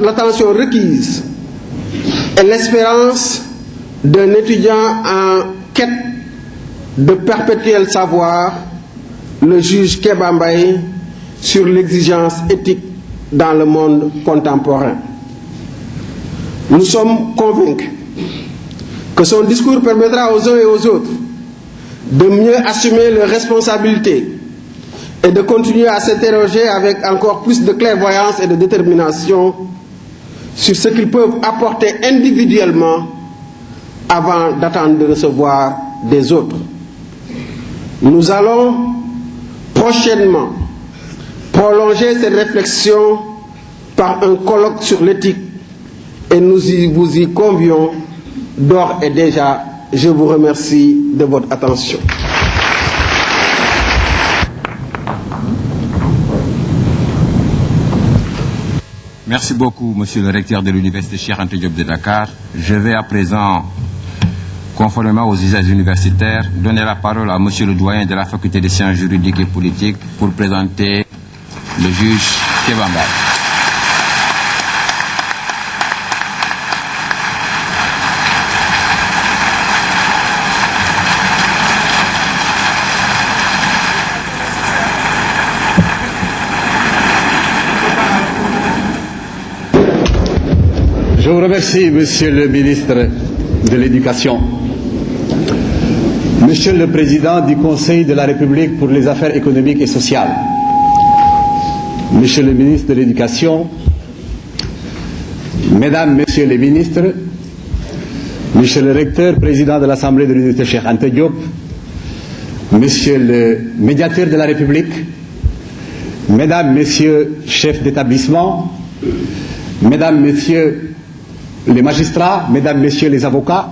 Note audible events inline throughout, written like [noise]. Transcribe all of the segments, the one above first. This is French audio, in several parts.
L'attention requise et l'espérance d'un étudiant en quête de perpétuel savoir, le juge Kebambaye, sur l'exigence éthique dans le monde contemporain. Nous sommes convaincus que son discours permettra aux uns et aux autres de mieux assumer leurs responsabilités et de continuer à s'interroger avec encore plus de clairvoyance et de détermination sur ce qu'ils peuvent apporter individuellement avant d'attendre de recevoir des autres. Nous allons prochainement prolonger cette réflexion par un colloque sur l'éthique et nous vous y convions d'ores et déjà. Je vous remercie de votre attention. Merci beaucoup, monsieur le recteur de l'Université Anta Diop de Dakar. Je vais à présent, conformément aux usages universitaires, donner la parole à monsieur le doyen de la faculté des sciences juridiques et politiques pour présenter le juge Kebamba. Vous remercie, Monsieur le ministre de l'Éducation. Monsieur le Président du Conseil de la République pour les affaires économiques et sociales. Monsieur le ministre de l'Éducation, Mesdames, Messieurs les ministres, Monsieur le recteur, président de l'Assemblée de l'Université Cheikh Anta Diop, Monsieur le médiateur de la République, Mesdames, Messieurs, chefs d'établissement, Mesdames, Messieurs les magistrats, Mesdames, Messieurs les avocats,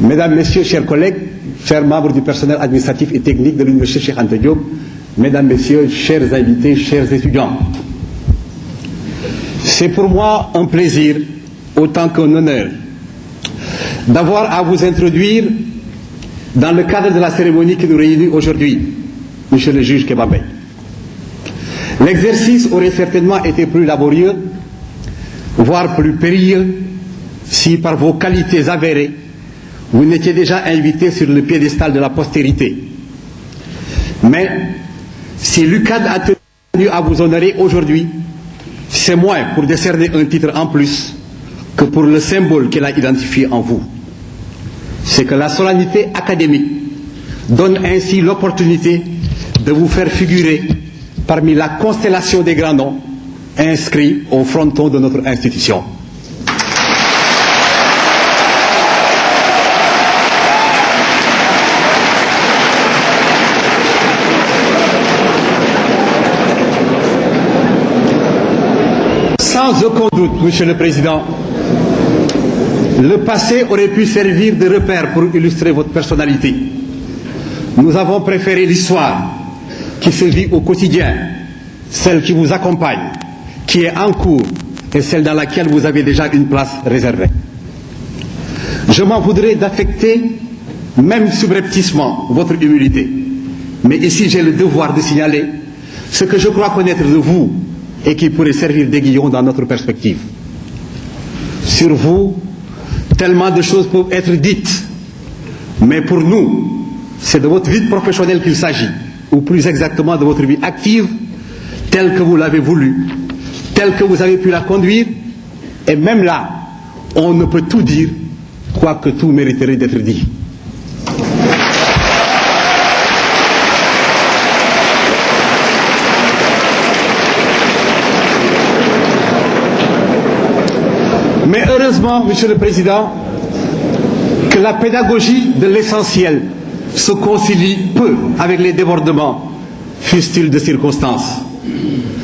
Mesdames, Messieurs, chers collègues, chers membres du personnel administratif et technique de l'Université Cheikh Anta Diop, Mesdames, Messieurs, chers invités, chers étudiants. C'est pour moi un plaisir, autant qu'un honneur, d'avoir à vous introduire dans le cadre de la cérémonie qui nous réunit aujourd'hui, Monsieur le juge Kebabé. L'exercice aurait certainement été plus laborieux, voire plus périlleux, si par vos qualités avérées, vous n'étiez déjà invité sur le piédestal de la postérité. Mais si l'UCAD a tenu à vous honorer aujourd'hui, c'est moins pour décerner un titre en plus que pour le symbole qu'elle a identifié en vous. C'est que la solennité académique donne ainsi l'opportunité de vous faire figurer parmi la constellation des grands noms inscrits au fronton de notre institution. Sans aucun doute, Monsieur le Président, le passé aurait pu servir de repère pour illustrer votre personnalité. Nous avons préféré l'histoire qui se vit au quotidien, celle qui vous accompagne, qui est en cours et celle dans laquelle vous avez déjà une place réservée. Je m'en voudrais d'affecter, même subrepticement, votre humilité. Mais ici, j'ai le devoir de signaler ce que je crois connaître de vous et qui pourrait servir d'aiguillon dans notre perspective. Sur vous, tellement de choses peuvent être dites, mais pour nous, c'est de votre vie professionnelle qu'il s'agit, ou plus exactement de votre vie active, telle que vous l'avez voulu, telle que vous avez pu la conduire, et même là, on ne peut tout dire, quoique tout mériterait d'être dit. Mais heureusement, Monsieur le Président, que la pédagogie de l'essentiel se concilie peu avec les débordements, fussent-ils de circonstances.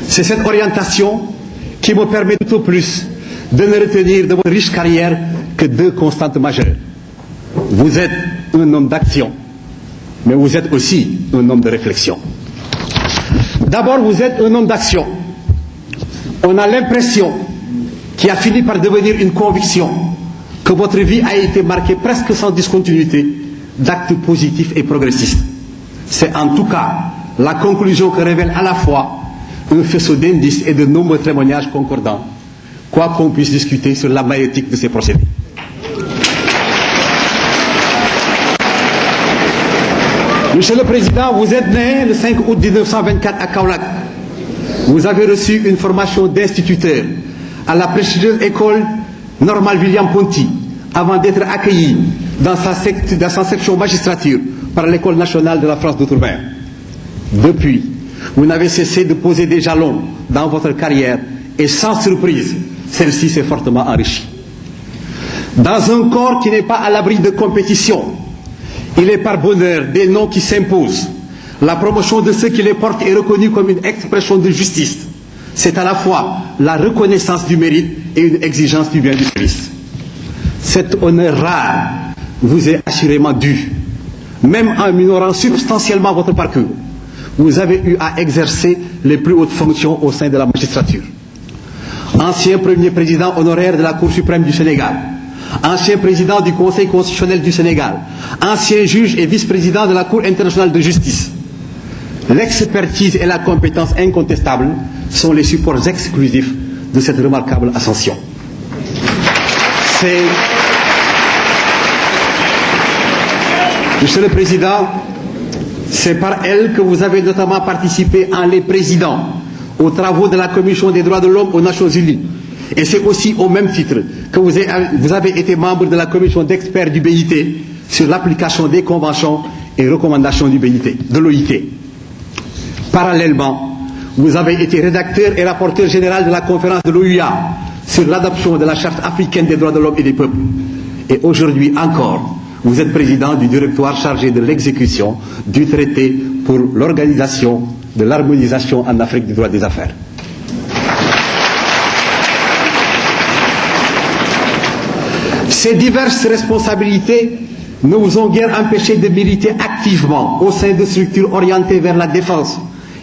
C'est cette orientation qui me permet tout plus de ne retenir de votre riche carrière que deux constantes majeures. Vous êtes un homme d'action, mais vous êtes aussi un homme de réflexion. D'abord, vous êtes un homme d'action. On a l'impression, qui a fini par devenir une conviction, que votre vie a été marquée presque sans discontinuité d'actes positifs et progressistes. C'est en tout cas la conclusion que révèle à la fois un faisceau d'indices et de nombreux témoignages concordants, quoi qu'on puisse discuter sur la maïotique de ces procédés. Monsieur le Président, vous êtes né le 5 août 1924 à Kaolack. Vous avez reçu une formation d'instituteur à la prestigieuse école normale William Ponty avant d'être accueilli dans sa, dans sa section magistrature par l'école nationale de la France d'Outre-mer. Depuis, vous n'avez cessé de poser des jalons dans votre carrière et sans surprise, celle-ci s'est fortement enrichie. Dans un corps qui n'est pas à l'abri de compétition, il est par bonheur des noms qui s'imposent. La promotion de ceux qui les portent est reconnue comme une expression de justice. C'est à la fois la reconnaissance du mérite et une exigence du bien du service. Cet honneur rare vous est assurément dû, même en minorant substantiellement votre parcours. Vous avez eu à exercer les plus hautes fonctions au sein de la magistrature. Ancien premier président honoraire de la Cour suprême du Sénégal, ancien président du Conseil constitutionnel du Sénégal, ancien juge et vice-président de la Cour internationale de justice. L'expertise et la compétence incontestables sont les supports exclusifs de cette remarquable ascension. Monsieur le Président, c'est par elle que vous avez notamment participé en les présidents aux travaux de la Commission des droits de l'homme aux Nations Unies. Et c'est aussi au même titre que vous avez été membre de la commission d'experts du BIT sur l'application des conventions et recommandations du BIT, de l'OIT. Parallèlement, vous avez été rédacteur et rapporteur général de la conférence de l'OUA sur l'adoption de la Charte africaine des droits de l'homme et des peuples. Et aujourd'hui encore, vous êtes président du directoire chargé de l'exécution du traité pour l'organisation de l'harmonisation en Afrique du droit des affaires. Ces diverses responsabilités ne vous ont guère empêché de militer activement au sein de structures orientées vers la défense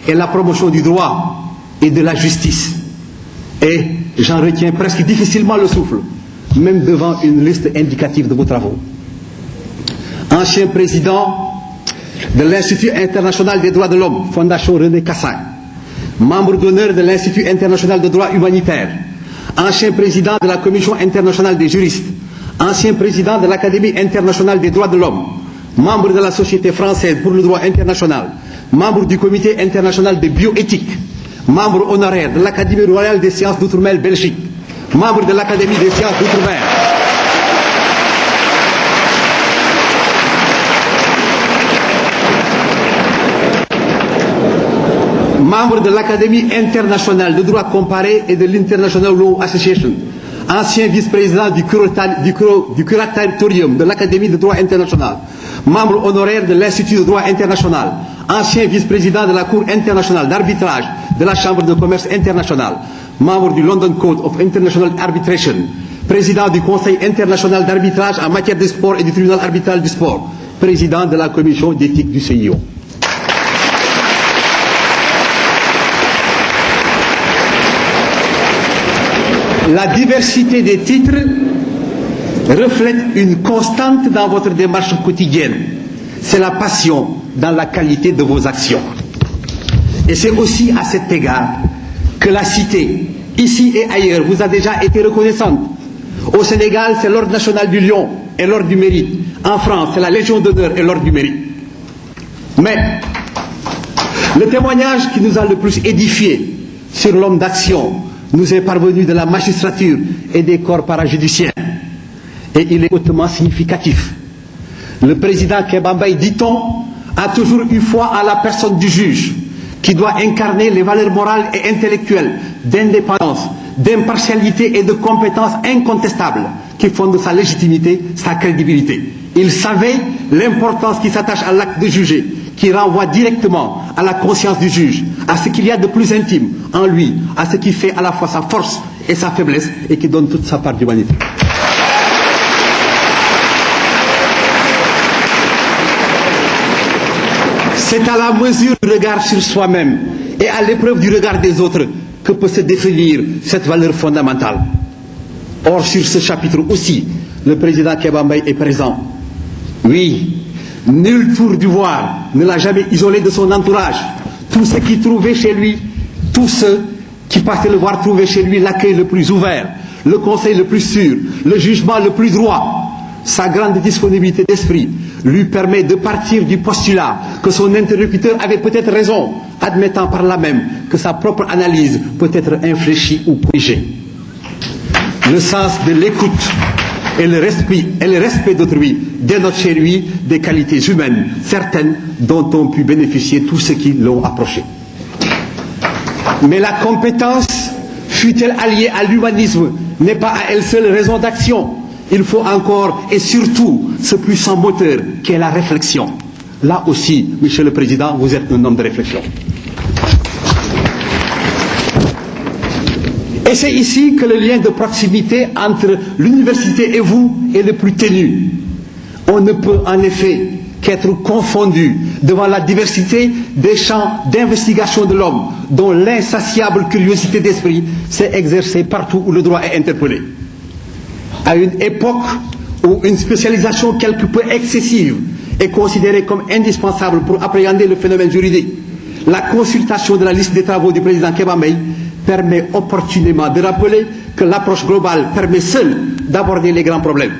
et la promotion du droit et de la justice. Et j'en retiens presque difficilement le souffle, même devant une liste indicative de vos travaux. Ancien président de l'Institut international des droits de l'homme, Fondation René Cassin, membre d'honneur de l'Institut international de droit humanitaire, ancien président de la Commission internationale des juristes, ancien président de l'Académie internationale des droits de l'homme, membre de la Société française pour le droit international, membre du Comité international de bioéthique, membre honoraire de l'Académie royale des sciences d'outre-mer Belgique, membre de l'Académie des sciences d'outre-mer. Membre de l'Académie internationale de droit comparé et de l'International Law Association, ancien vice-président du, curatorium de l'Académie de droit international, membre honoraire de l'Institut de droit international, ancien vice-président de la Cour internationale d'arbitrage de la Chambre de commerce internationale, membre du London Code of International Arbitration, président du Conseil international d'arbitrage en matière de sport et du tribunal arbitral du sport, président de la commission d'éthique du CIO. La diversité des titres reflète une constante dans votre démarche quotidienne. C'est la passion dans la qualité de vos actions. Et c'est aussi à cet égard que la cité, ici et ailleurs, vous a déjà été reconnaissante. Au Sénégal, c'est l'Ordre national du Lion et l'Ordre du Mérite. En France, c'est la Légion d'honneur et l'Ordre du Mérite. Mais le témoignage qui nous a le plus édifié sur l'homme d'action nous est parvenu de la magistrature et des corps parajudiciaires. Et il est hautement significatif. Le président Kebambay, dit-on, a toujours eu foi à la personne du juge, qui doit incarner les valeurs morales et intellectuelles d'indépendance, d'impartialité et de compétence incontestable qui fondent sa légitimité, sa crédibilité. Il savait l'importance qui s'attache à l'acte de juger, qui renvoie directement à la conscience du juge, à ce qu'il y a de plus intime en lui, à ce qui fait à la fois sa force et sa faiblesse et qui donne toute sa part d'humanité. C'est à la mesure du regard sur soi-même et à l'épreuve du regard des autres que peut se définir cette valeur fondamentale. Or, sur ce chapitre aussi, le président Kebambay est présent. Oui, nul tour du voir ne l'a jamais isolé de son entourage. Tous ceux qui trouvaient chez lui, tous ceux qui passaient le voir trouvaient chez lui l'accueil le plus ouvert, le conseil le plus sûr, le jugement le plus droit. Sa grande disponibilité d'esprit lui permet de partir du postulat que son interlocuteur avait peut-être raison, admettant par là même que sa propre analyse peut être infléchie ou corrigée. Le sens de l'écoute et le respect, et le respect d'autrui dénotent chez lui des qualités humaines certaines dont ont pu bénéficier tous ceux qui l'ont approché. Mais la compétence, fut-elle alliée à l'humanisme, n'est pas à elle seule raison d'action. Il faut encore et surtout ce puissant moteur qu'est la réflexion. Là aussi, Monsieur le Président, vous êtes un homme de réflexion. Et c'est ici que le lien de proximité entre l'université et vous est le plus ténu. On ne peut en effet qu'être confondu devant la diversité des champs d'investigation de l'homme, dont l'insatiable curiosité d'esprit s'est exercée partout où le droit est interpellé. À une époque où une spécialisation quelque peu excessive est considérée comme indispensable pour appréhender le phénomène juridique, la consultation de la liste des travaux du président Kebamey permet opportunément de rappeler que l'approche globale permet seule d'aborder les grands problèmes.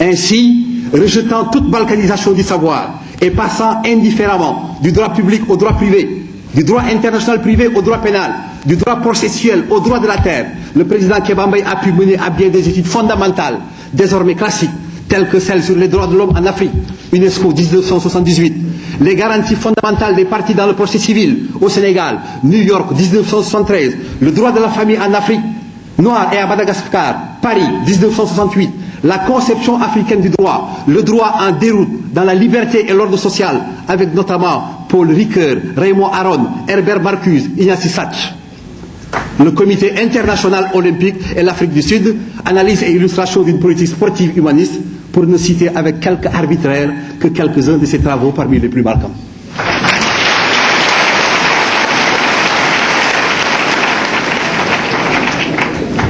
Ainsi, rejetant toute balkanisation du savoir et passant indifféremment du droit public au droit privé, du droit international privé au droit pénal, du droit processuel au droit de la terre, le président Kebambay a pu mener à bien des études fondamentales, désormais classiques, telles que celles sur les droits de l'homme en Afrique, UNESCO 1978, les garanties fondamentales des partis dans le procès civil au Sénégal, New York 1973, le droit de la famille en Afrique noire et à Madagascar, Paris 1968, la conception africaine du droit, le droit en déroute dans la liberté et l'ordre social, avec notamment Paul Ricoeur, Raymond Aron, Herbert Marcuse, Ignacy Sach. Le Comité international olympique et l'Afrique du Sud, analyse et illustration d'une politique sportive humaniste, pour ne citer avec quelque arbitraire que quelques-uns de ses travaux parmi les plus marquants.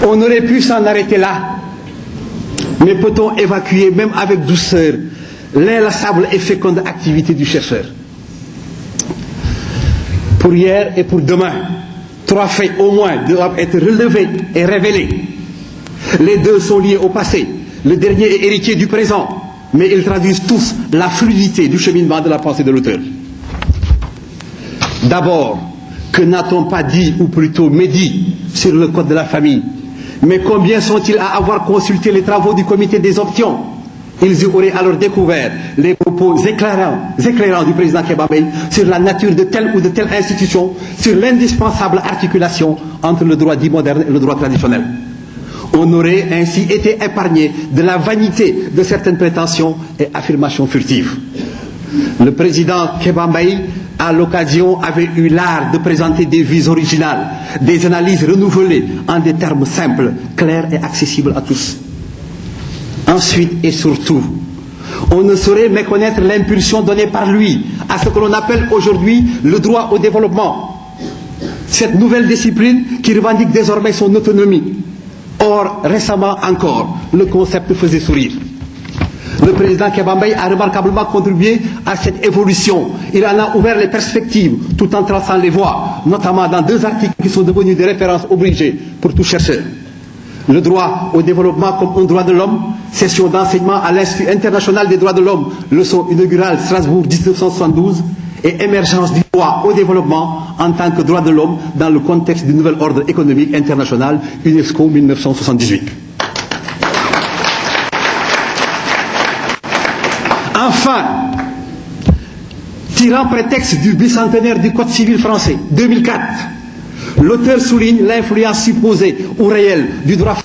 On aurait pu s'en arrêter là, mais peut-on évacuer, même avec douceur, l'inlassable et féconde activité du chercheur? Pour hier et pour demain, trois faits au moins doivent être relevés et révélés. Les deux sont liés au passé. Le dernier est héritier du présent, mais ils traduisent tous la fluidité du cheminement de la pensée de l'auteur. D'abord, que n'a-t-on pas dit, ou plutôt médit, sur le code de la famille? Mais combien sont-ils à avoir consulté les travaux du comité des options? Ils auraient alors découvert les propos éclairants, éclairants du président Kebabey sur la nature de telle ou de telle institution, sur l'indispensable articulation entre le droit dit moderne et le droit traditionnel. On aurait ainsi été épargné de la vanité de certaines prétentions et affirmations furtives. Le président Kebambay, à l'occasion, avait eu l'art de présenter des vues originales, des analyses renouvelées en des termes simples, clairs et accessibles à tous. Ensuite et surtout, on ne saurait méconnaître l'impulsion donnée par lui à ce que l'on appelle aujourd'hui le droit au développement. Cette nouvelle discipline qui revendique désormais son autonomie, Or, récemment encore, le concept faisait sourire. Le président Kebambay a remarquablement contribué à cette évolution. Il en a ouvert les perspectives tout en traçant les voies, notamment dans deux articles qui sont devenus des références obligées pour tout chercheur. Le droit au développement comme un droit de l'homme, session d'enseignement à l'Institut international des droits de l'homme, leçon inaugurale Strasbourg 1972, et émergence du droit au développement en tant que droit de l'homme dans le contexte du nouvel ordre économique international UNESCO 1978. Enfin, tirant prétexte du bicentenaire du Code civil français 2004, L'auteur souligne l'influence supposée ou réelle du droit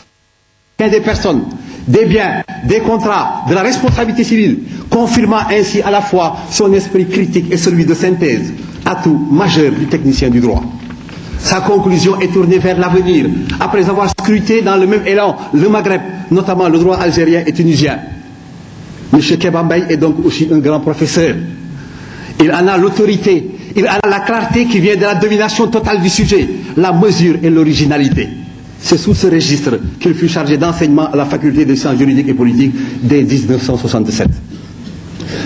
des personnes, des biens, des contrats, de la responsabilité civile, confirmant ainsi à la fois son esprit critique et celui de synthèse, atout majeur du technicien du droit. Sa conclusion est tournée vers l'avenir, après avoir scruté dans le même élan le Maghreb, notamment le droit algérien et tunisien. M. Kebambay est donc aussi un grand professeur. Il en a l'autorité, il en a la clarté qui vient de la domination totale du sujet, la mesure et l'originalité. C'est sous ce registre qu'il fut chargé d'enseignement à la faculté des sciences juridiques et politiques dès 1967.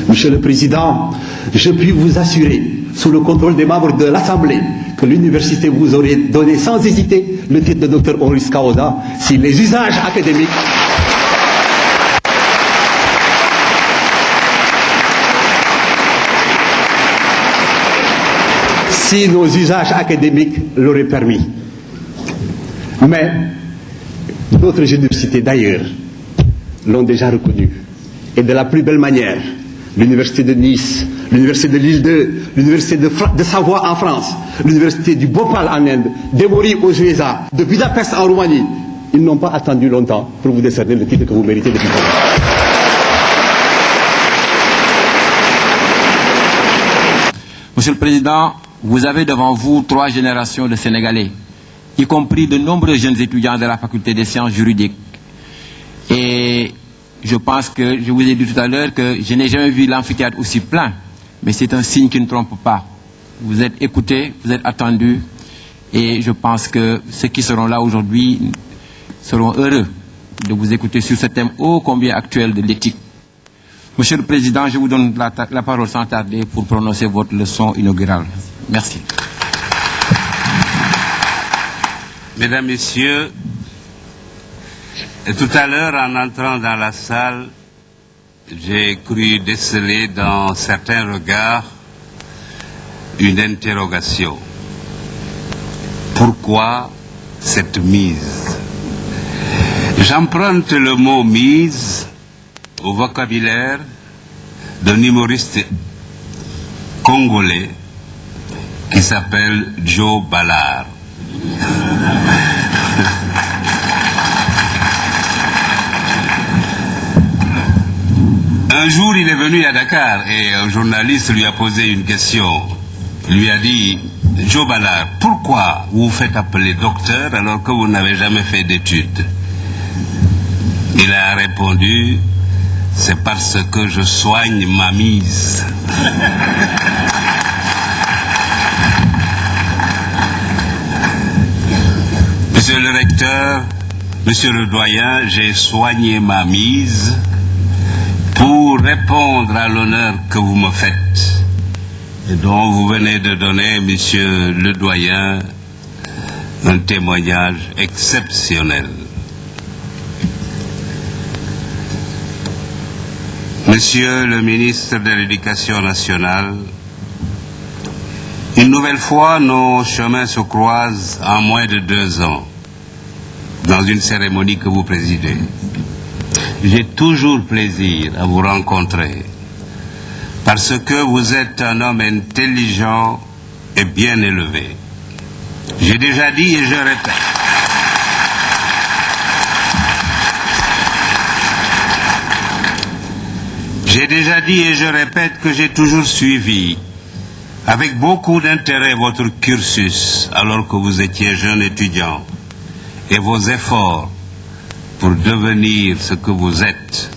Monsieur le Président, je puis vous assurer, sous le contrôle des membres de l'Assemblée, que l'université vous aurait donné sans hésiter le titre de docteur honoris causa si les usages académiques si nos usages académiques l'auraient permis. Mais d'autres universités d'ailleurs l'ont déjà reconnu. Et de la plus belle manière, l'université de Nice, l'université de Lille 2, l'université de, Savoie en France, l'université du Bhopal en Inde, d'Emory aux USA, de Budapest en Roumanie, ils n'ont pas attendu longtemps pour vous décerner le titre que vous méritez depuis longtemps. Monsieur le Président, vous avez devant vous trois générations de Sénégalais, y compris de nombreux jeunes étudiants de la faculté des sciences juridiques. Et je pense que, je vous ai dit tout à l'heure que je n'ai jamais vu l'amphithéâtre aussi plein, mais c'est un signe qui ne trompe pas. Vous êtes écoutés, vous êtes attendus, et je pense que ceux qui seront là aujourd'hui seront heureux de vous écouter sur ce thème ô combien actuel de l'éthique. Monsieur le Président, je vous donne la, la parole sans tarder pour prononcer votre leçon inaugurale. Merci. Mesdames, Messieurs, tout à l'heure, en entrant dans la salle, j'ai cru déceler dans certains regards une interrogation. Pourquoi cette mise? J'emprunte le mot mise au vocabulaire d'un humoriste congolais qui s'appelle Joe Ballard. Un jour, il est venu à Dakar et un journaliste lui a posé une question. Il lui a dit, Joe Ballard, pourquoi vous faites appeler docteur alors que vous n'avez jamais fait d'études? Il a répondu, c'est parce que je soigne ma mise. [laughs] Monsieur le recteur, monsieur le doyen, j'ai soigné ma mise pour répondre à l'honneur que vous me faites et dont vous venez de donner, monsieur le doyen, un témoignage exceptionnel. Monsieur le ministre de l'Éducation nationale, une nouvelle fois, nos chemins se croisent en moins de deux ans dans une cérémonie que vous présidez. J'ai toujours plaisir à vous rencontrer parce que vous êtes un homme intelligent et bien élevé. J'ai déjà dit et je répète. J'ai déjà dit et je répète que j'ai toujours suivi avec beaucoup d'intérêt votre cursus alors que vous étiez jeune étudiant et vos efforts pour devenir ce que vous êtes,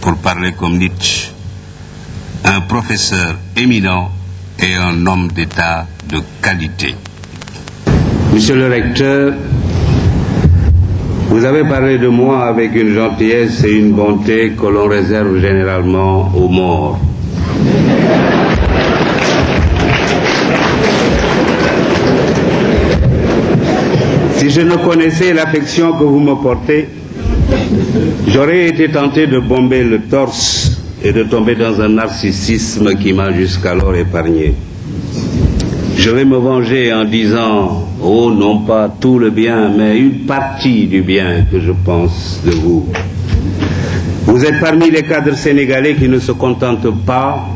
pour parler comme Nietzsche, un professeur éminent et un homme d'État de qualité. Monsieur le recteur, vous avez parlé de moi avec une gentillesse et une bonté que l'on réserve généralement aux morts. Je ne connaissais l'affection que vous me portez, j'aurais été tenté de bomber le torse et de tomber dans un narcissisme qui m'a jusqu'alors épargné. Je vais me venger en disant, oh non pas tout le bien, mais une partie du bien que je pense de vous. Vous êtes parmi les cadres sénégalais qui ne se contentent pas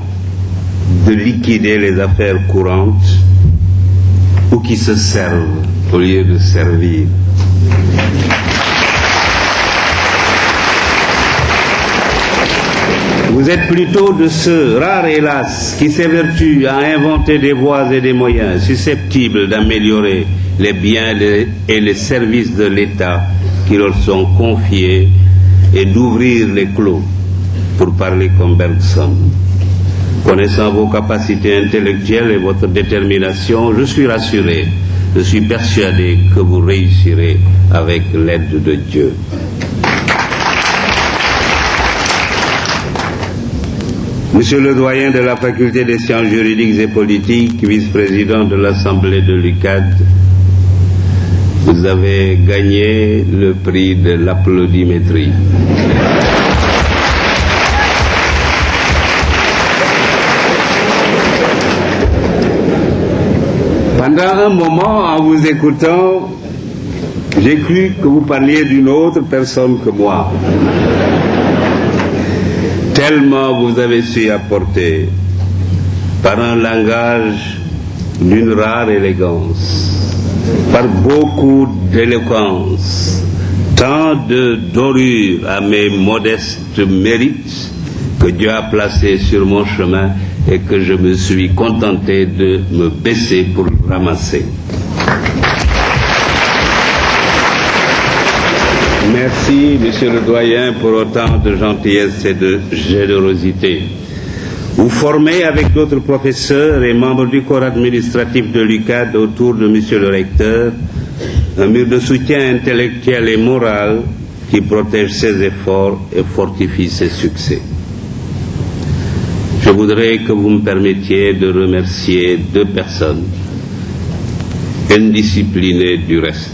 de liquider les affaires courantes ou qui se servent au lieu de servir. Vous êtes plutôt de ceux, rares hélas, qui s'évertuent à inventer des voies et des moyens susceptibles d'améliorer les biens et les services de l'État qui leur sont confiés et d'ouvrir les clos, pour parler comme Bergson. Connaissant vos capacités intellectuelles et votre détermination, je suis rassuré, je suis persuadé que vous réussirez avec l'aide de Dieu. Monsieur le doyen de la faculté des sciences juridiques et politiques, vice-président de l'Assemblée de l'UCAD, vous avez gagné le prix de l'applaudimétrie. Pendant un moment, en vous écoutant, j'ai cru que vous parliez d'une autre personne que moi. Tellement vous avez su apporter, par un langage d'une rare élégance, par beaucoup d'éloquence, tant de dorure à mes modestes mérites que Dieu a placé sur mon chemin et que je me suis contenté de me baisser pour ramasser. Merci, Monsieur le Doyen, pour autant de gentillesse et de générosité. Vous formez avec d'autres professeurs et membres du corps administratif de l'UCAD autour de Monsieur le Recteur un mur de soutien intellectuel et moral qui protège ses efforts et fortifie ses succès. Voudrais que vous me permettiez de remercier deux personnes, indisciplinées du reste.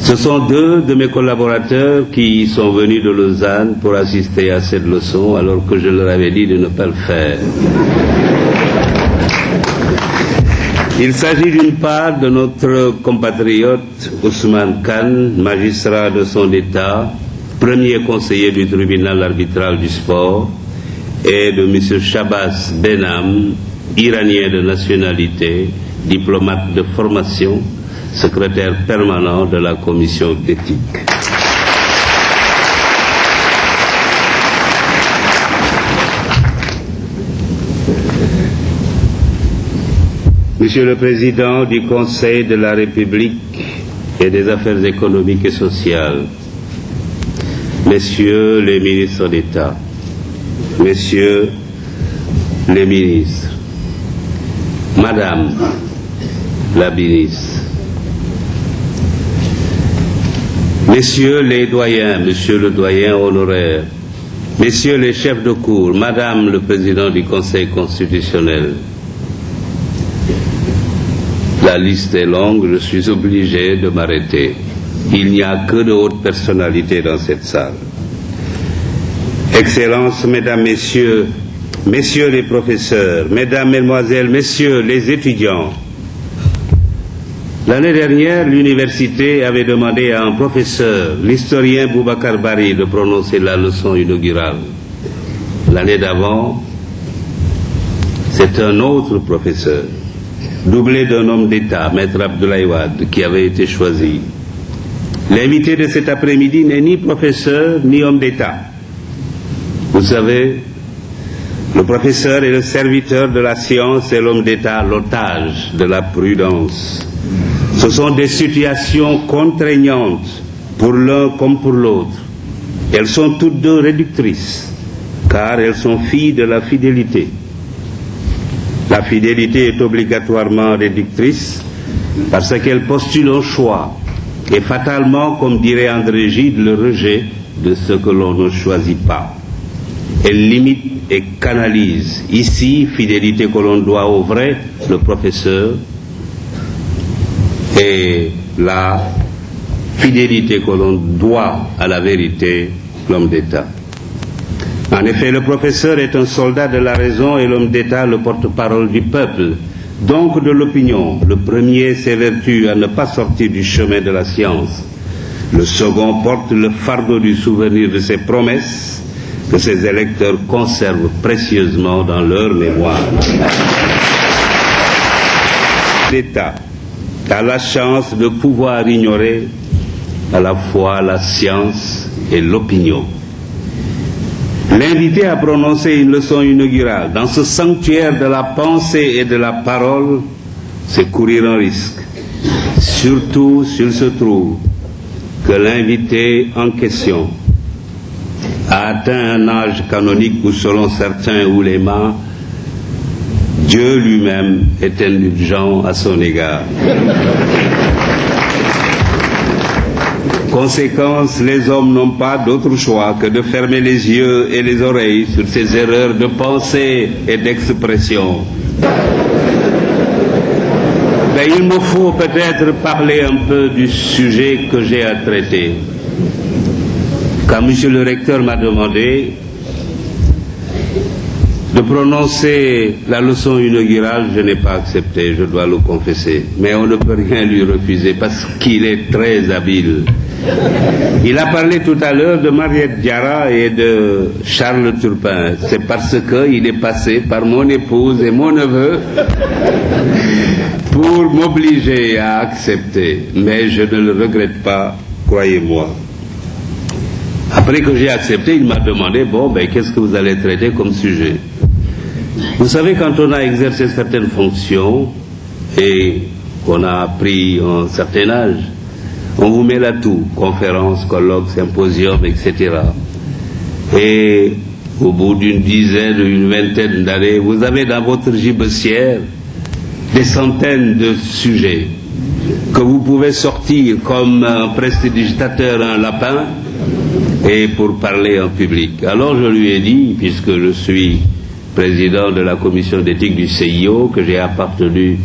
Ce sont deux de mes collaborateurs qui sont venus de Lausanne pour assister à cette leçon alors que je leur avais dit de ne pas le faire. Il s'agit d'une part de notre compatriote Ousmane Khan, magistrat de son État, premier conseiller du tribunal arbitral du sport, et de M. Shabazz Benham, iranien de nationalité, diplomate de formation, secrétaire permanent de la commission d'éthique. Monsieur le Président du Conseil de la République et des Affaires économiques et sociales, Messieurs les ministres d'État, Messieurs les ministres, Madame la ministre, Messieurs les doyens, Monsieur le doyen honoraire, Messieurs les chefs de cour, Madame le Président du Conseil constitutionnel, la liste est longue, je suis obligé de m'arrêter. Il n'y a que de hautes personnalités dans cette salle. Excellences, Mesdames, Messieurs, Messieurs les professeurs, Mesdames, Mesdemoiselles, Messieurs les étudiants, L'année dernière, l'université avait demandé à un professeur, l'historien Boubacar Bari, de prononcer la leçon inaugurale. L'année d'avant, c'est un autre professeur, doublé d'un homme d'État, Maître Abdoulaye Wade, qui avait été choisi. L'invité de cet après-midi n'est ni professeur ni homme d'État. Vous savez, le professeur est le serviteur de la science et l'homme d'État l'otage de la prudence. Ce sont des situations contraignantes pour l'un comme pour l'autre. Elles sont toutes deux réductrices, car elles sont filles de la fidélité. La fidélité est obligatoirement réductrice parce qu'elle postule un choix et fatalement, comme dirait André Gide, le rejet de ce que l'on ne choisit pas. Elle limite et canalise. Ici, fidélité que l'on doit au vrai, le professeur, et la fidélité que l'on doit à la vérité, l'homme d'État. En effet, le professeur est un soldat de la raison et l'homme d'État le porte-parole du peuple, donc de l'opinion. Le premier s'évertue à ne pas sortir du chemin de la science. Le second porte le fardeau du souvenir de ses promesses que ses électeurs conservent précieusement dans leur mémoire. L'État a la chance de pouvoir ignorer à la fois la science et l'opinion. L'inviter à prononcer une leçon inaugurale dans ce sanctuaire de la pensée et de la parole, c'est courir un risque, surtout s'il se trouve que l'invité en question a atteint un âge canonique où, selon certains oulémas, Dieu lui-même est indulgent à son égard. Conséquence, les hommes n'ont pas d'autre choix que de fermer les yeux et les oreilles sur ces erreurs de pensée et d'expression. Mais il me faut peut-être parler un peu du sujet que j'ai à traiter. Quand M. le recteur m'a demandé de prononcer la leçon inaugurale, je n'ai pas accepté, je dois le confesser. Mais on ne peut rien lui refuser parce qu'il est très habile. Il a parlé tout à l'heure de Mariette Diarra et de Charles Turpin. C'est parce qu'il est passé par mon épouse et mon neveu pour m'obliger à accepter. Mais je ne le regrette pas, croyez-moi. Après que j'ai accepté, il m'a demandé, bon, ben, qu'est-ce que vous allez traiter comme sujet? Vous savez, quand on a exercé certaines fonctions et qu'on a pris un certain âge, on vous met là tout, conférences, colloques, symposiums, etc. Et au bout d'une dizaine, une vingtaine d'années, vous avez dans votre gibecière des centaines de sujets que vous pouvez sortir comme un prestidigitateur un lapin et pour parler en public. Alors je lui ai dit, puisque je suis président de la commission d'éthique du CIO, que j'ai appartenu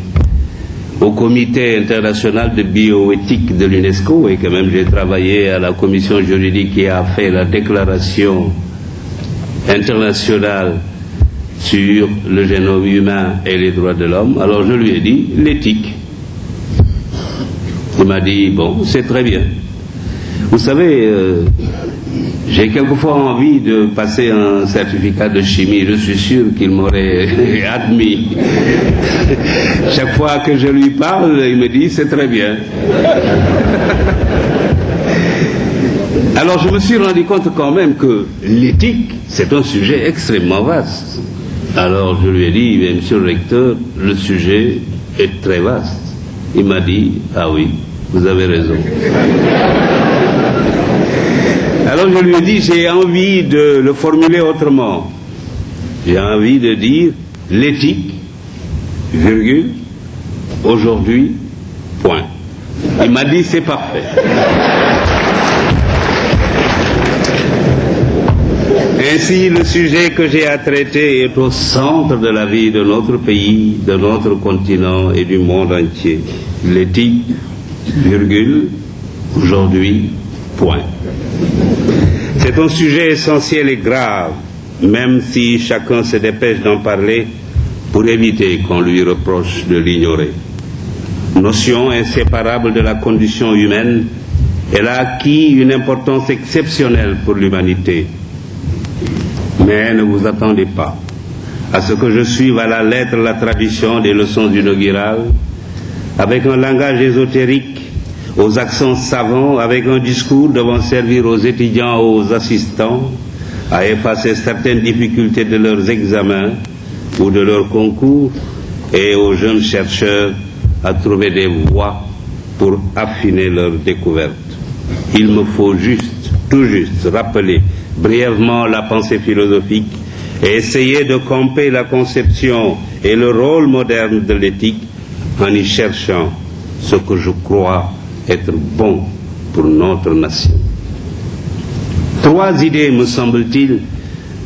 au comité international de bioéthique de l'UNESCO et que même j'ai travaillé à la commission juridique qui a fait la déclaration internationale sur le génome humain et les droits de l'homme. Alors je lui ai dit l'éthique. Il m'a dit, bon, c'est très bien. Vous savez, euh, j'ai quelquefois envie de passer un certificat de chimie. Je suis sûr qu'il m'aurait [laughs] admis. Chaque fois que je lui parle, il me dit c'est très bien. Alors je me suis rendu compte quand même que l'éthique, c'est un sujet extrêmement vaste. Alors je lui ai dit, monsieur le recteur, le sujet est très vaste. Il m'a dit, ah oui, vous avez raison. Alors je lui ai dit, j'ai envie de le formuler autrement. J'ai envie de dire l'éthique, virgule, aujourd'hui, point. Il m'a dit, c'est parfait. Ainsi, le sujet que j'ai à traiter est au centre de la vie de notre pays, de notre continent et du monde entier. L'éthique, virgule, aujourd'hui, point. C'est un sujet essentiel et grave, même si chacun se dépêche d'en parler pour éviter qu'on lui reproche de l'ignorer. Notion inséparable de la condition humaine, elle a acquis une importance exceptionnelle pour l'humanité. Mais ne vous attendez pas à ce que je suive à la lettre la tradition des leçons inaugurales avec un langage ésotérique aux accents savants avec un discours devant servir aux étudiants, aux assistants, à effacer certaines difficultés de leurs examens ou de leurs concours et aux jeunes chercheurs à trouver des voies pour affiner leurs découvertes. Il me faut juste, tout juste, rappeler brièvement la pensée philosophique et essayer de camper la conception et le rôle moderne de l'éthique en y cherchant ce que je crois être bon pour notre nation. Trois idées, me semble-t-il,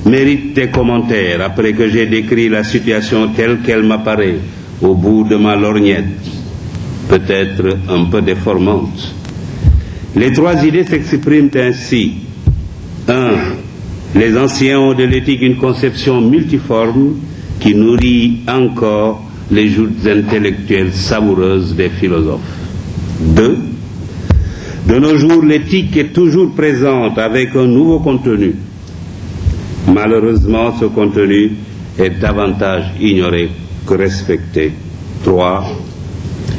méritent des commentaires après que j'ai décrit la situation telle qu'elle m'apparaît au bout de ma lorgnette, peut-être un peu déformante. Les trois idées s'expriment ainsi. Un, les anciens ont de l'éthique une conception multiforme qui nourrit encore les joutes intellectuelles savoureuses des philosophes. Deux, de nos jours, l'éthique est toujours présente avec un nouveau contenu. Malheureusement, ce contenu est davantage ignoré que respecté. Trois,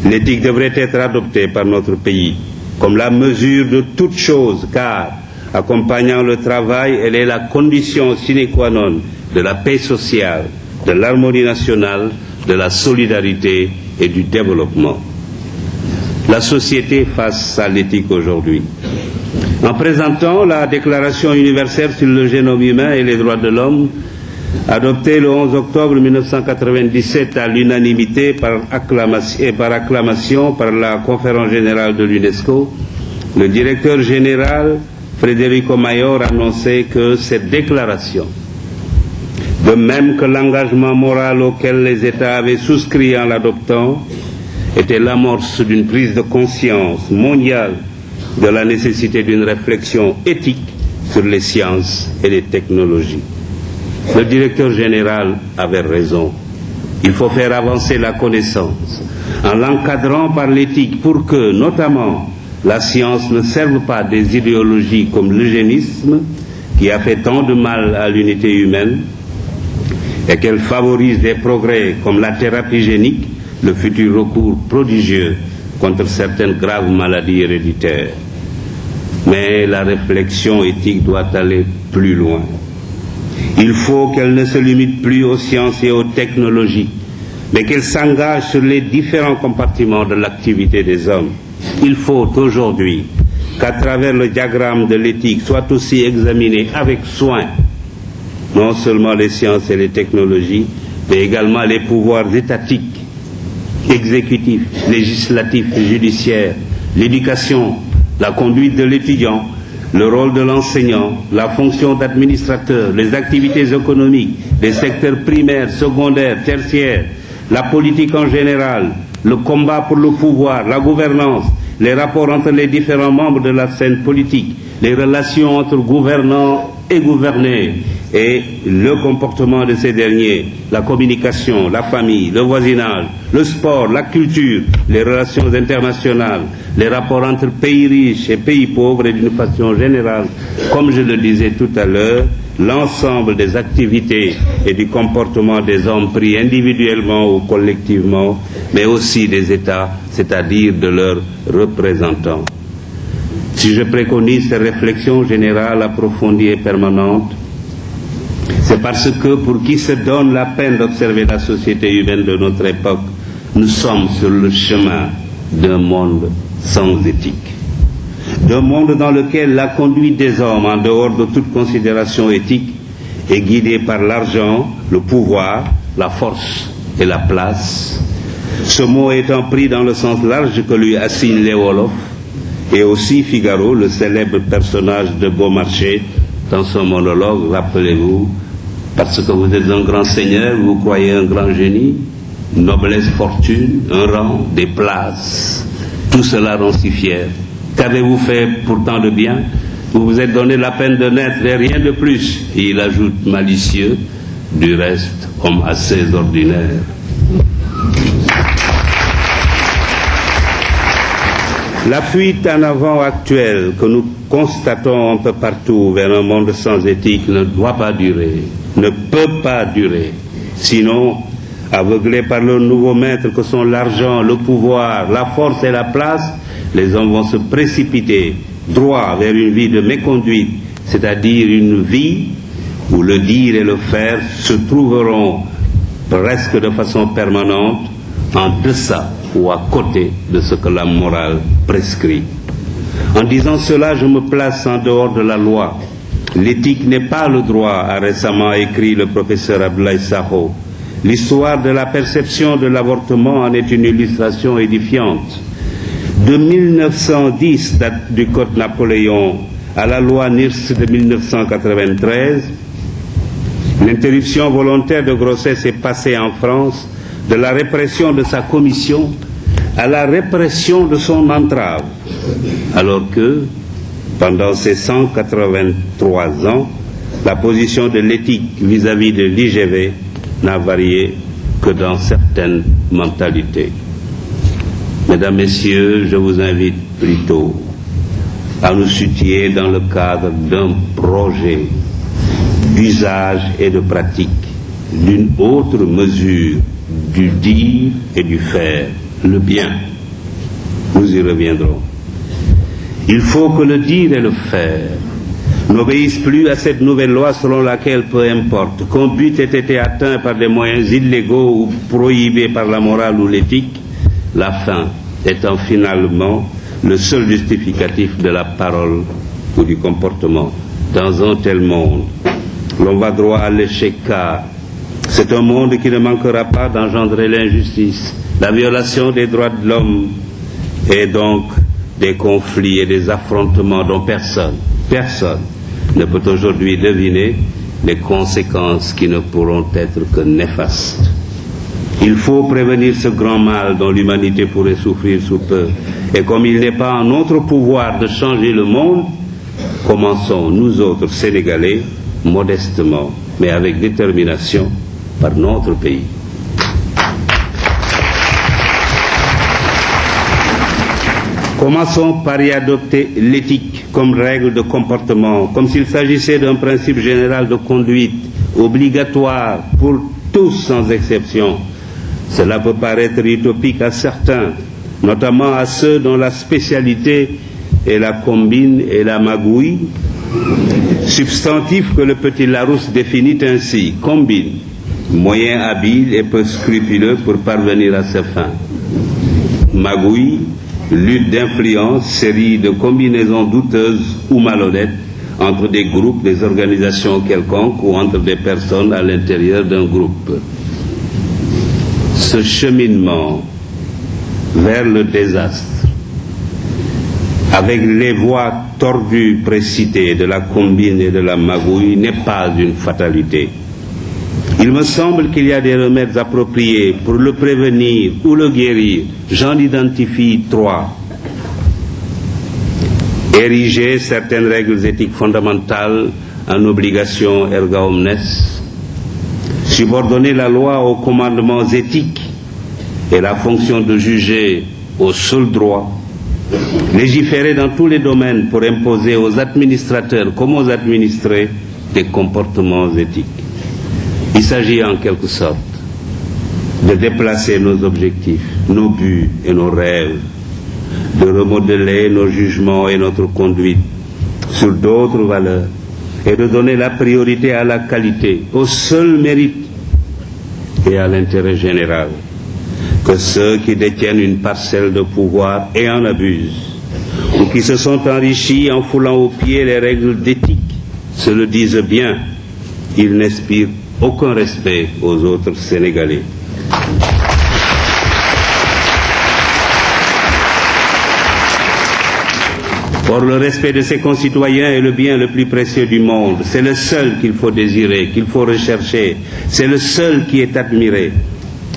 L'éthique devrait être adoptée par notre pays comme la mesure de toute chose, car, accompagnant le travail, elle est la condition sine qua non de la paix sociale, de l'harmonie nationale, de la solidarité et du développement. La société face à l'éthique aujourd'hui. En présentant la Déclaration universelle sur le génome humain et les droits de l'homme, adoptée le 11 octobre 1997 à l'unanimité et par acclamation par la conférence générale de l'UNESCO, le directeur général Federico Mayor annonçait que cette déclaration, de même que l'engagement moral auquel les États avaient souscrit en l'adoptant, était l'amorce d'une prise de conscience mondiale de la nécessité d'une réflexion éthique sur les sciences et les technologies. Le directeur général avait raison. Il faut faire avancer la connaissance en l'encadrant par l'éthique pour que, notamment, la science ne serve pas des idéologies comme l'eugénisme, qui a fait tant de mal à l'unité humaine, et qu'elle favorise des progrès comme la thérapie génique, le futur recours prodigieux contre certaines graves maladies héréditaires. Mais la réflexion éthique doit aller plus loin. Il faut qu'elle ne se limite plus aux sciences et aux technologies, mais qu'elle s'engage sur les différents compartiments de l'activité des hommes. Il faut aujourd'hui qu'à travers le diagramme de l'éthique soit aussi examiné avec soin non seulement les sciences et les technologies, mais également les pouvoirs étatiques, exécutifs, législatifs et judiciaires, l'éducation, la conduite de l'étudiant, le rôle de l'enseignant, la fonction d'administrateur, les activités économiques, les secteurs primaires, secondaires, tertiaires, la politique en général, le combat pour le pouvoir, la gouvernance, les rapports entre les différents membres de la scène politique, les relations entre gouvernants et gouvernés, et le comportement de ces derniers, la communication, la famille, le voisinage, le sport, la culture, les relations internationales, les rapports entre pays riches et pays pauvres et d'une façon générale, comme je le disais tout à l'heure, l'ensemble des activités et du comportement des hommes pris individuellement ou collectivement, mais aussi des États, c'est-à-dire de leurs représentants. Si je préconise ces réflexions générales approfondies et permanentes, c'est parce que pour qui se donne la peine d'observer la société humaine de notre époque, nous sommes sur le chemin d'un monde sans éthique. D'un monde dans lequel la conduite des hommes, en dehors de toute considération éthique, est guidée par l'argent, le pouvoir, la force et la place. Ce mot étant pris dans le sens large que lui assigne Wolofs, et aussi Figaro, le célèbre personnage de Beaumarchais, dans son monologue, rappelez-vous, parce que vous êtes un grand seigneur, vous croyez un grand génie, noblesse, fortune, un rang, des places, tout cela rend si fier. Qu'avez-vous fait pourtant de bien? Vous vous êtes donné la peine de naître et rien de plus. Et il ajoute malicieux, du reste, homme assez ordinaire. La fuite en avant actuelle que nous constatons un peu partout vers un monde sans éthique ne doit pas durer, ne peut pas durer. Sinon, aveuglés par le nouveau maître que sont l'argent, le pouvoir, la force et la place, les hommes vont se précipiter droit vers une vie de méconduite, c'est-à-dire une vie où le dire et le faire se trouveront presque de façon permanente en deçà ou à côté de ce que la morale prescrit. En disant cela, je me place en dehors de la loi. L'éthique n'est pas le droit, a récemment écrit le professeur Abdoulaye Saho. L'histoire de la perception de l'avortement en est une illustration édifiante. De 1910, date du Code Napoléon, à la loi NIRS de 1993, l'interruption volontaire de grossesse est passée en France de la répression de sa commission à la répression de son entrave, alors que, pendant ces 183 ans, la position de l'éthique vis-à-vis de l'IGV n'a varié que dans certaines mentalités. Mesdames, Messieurs, je vous invite plutôt à nous soutenir dans le cadre d'un projet d'usage et de pratique, d'une autre mesure du dire et du faire, le bien Nous y reviendrons. Il faut que le dire et le faire n'obéissent plus à cette nouvelle loi selon laquelle, peu importe qu'un but ait été atteint par des moyens illégaux ou prohibés par la morale ou l'éthique, la fin étant finalement le seul justificatif de la parole ou du comportement. Dans un tel monde, l'on va droit à l'échec car c'est un monde qui ne manquera pas d'engendrer l'injustice, la violation des droits de l'homme et donc des conflits et des affrontements dont personne, personne ne peut aujourd'hui deviner les conséquences qui ne pourront être que néfastes. Il faut prévenir ce grand mal dont l'humanité pourrait souffrir sous peu. Et comme il n'est pas en notre pouvoir de changer le monde, commençons, nous autres Sénégalais, modestement, mais avec détermination, par notre pays. Commençons par y adopter l'éthique comme règle de comportement, comme s'il s'agissait d'un principe général de conduite obligatoire pour tous sans exception. Cela peut paraître utopique à certains, notamment à ceux dont la spécialité est la combine et la magouille, substantif que le petit Larousse définit ainsi, combine, moyen habile et peu scrupuleux pour parvenir à ses fins. Magouille, lutte d'influence, série de combinaisons douteuses ou malhonnêtes entre des groupes, des organisations quelconques ou entre des personnes à l'intérieur d'un groupe. Ce cheminement vers le désastre, avec les voies tordues précitées de la combine et de la magouille, n'est pas une fatalité. Il me semble qu'il y a des remèdes appropriés pour le prévenir ou le guérir. J'en identifie trois. Ériger certaines règles éthiques fondamentales en obligation erga omnes. Subordonner la loi aux commandements éthiques et la fonction de juger au seul droit. Légiférer dans tous les domaines pour imposer aux administrateurs comme aux administrés des comportements éthiques. Il s'agit en quelque sorte de déplacer nos objectifs, nos buts et nos rêves, de remodeler nos jugements et notre conduite sur d'autres valeurs et de donner la priorité à la qualité, au seul mérite et à l'intérêt général. Que ceux qui détiennent une parcelle de pouvoir et en abusent, ou qui se sont enrichis en foulant aux pieds les règles d'éthique, se le disent bien, ils n'inspirent aucun respect aux autres Sénégalais. Or, le respect de ses concitoyens est le bien le plus précieux du monde. C'est le seul qu'il faut désirer, qu'il faut rechercher. C'est le seul qui est admiré.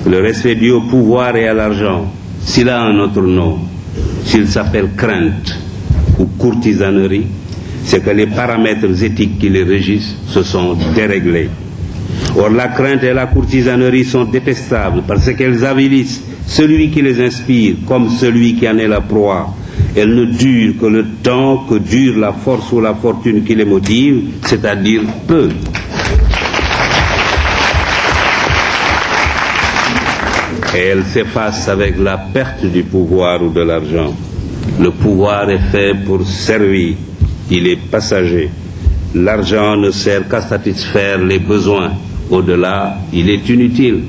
Le respect dû au pouvoir et à l'argent, s'il a un autre nom, s'il s'appelle crainte ou courtisanerie, c'est que les paramètres éthiques qui les régissent se sont déréglés. Or, la crainte et la courtisanerie sont détestables parce qu'elles avilissent celui qui les inspire comme celui qui en est la proie. Elles ne durent que le temps que dure la force ou la fortune qui les motive, c'est-à-dire peu. Et elles s'effacent avec la perte du pouvoir ou de l'argent. Le pouvoir est fait pour servir, il est passager. L'argent ne sert qu'à satisfaire les besoins. Au-delà, il est inutile.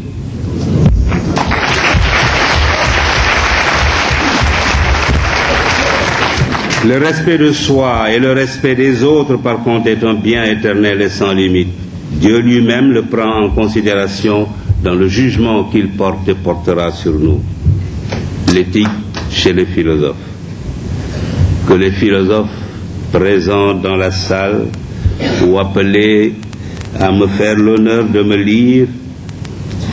Le respect de soi et le respect des autres, par contre, est un bien éternel et sans limite. Dieu lui-même le prend en considération dans le jugement qu'il porte et portera sur nous. L'éthique chez les philosophes. Que les philosophes présents dans la salle ou appelés à me faire l'honneur de me lire,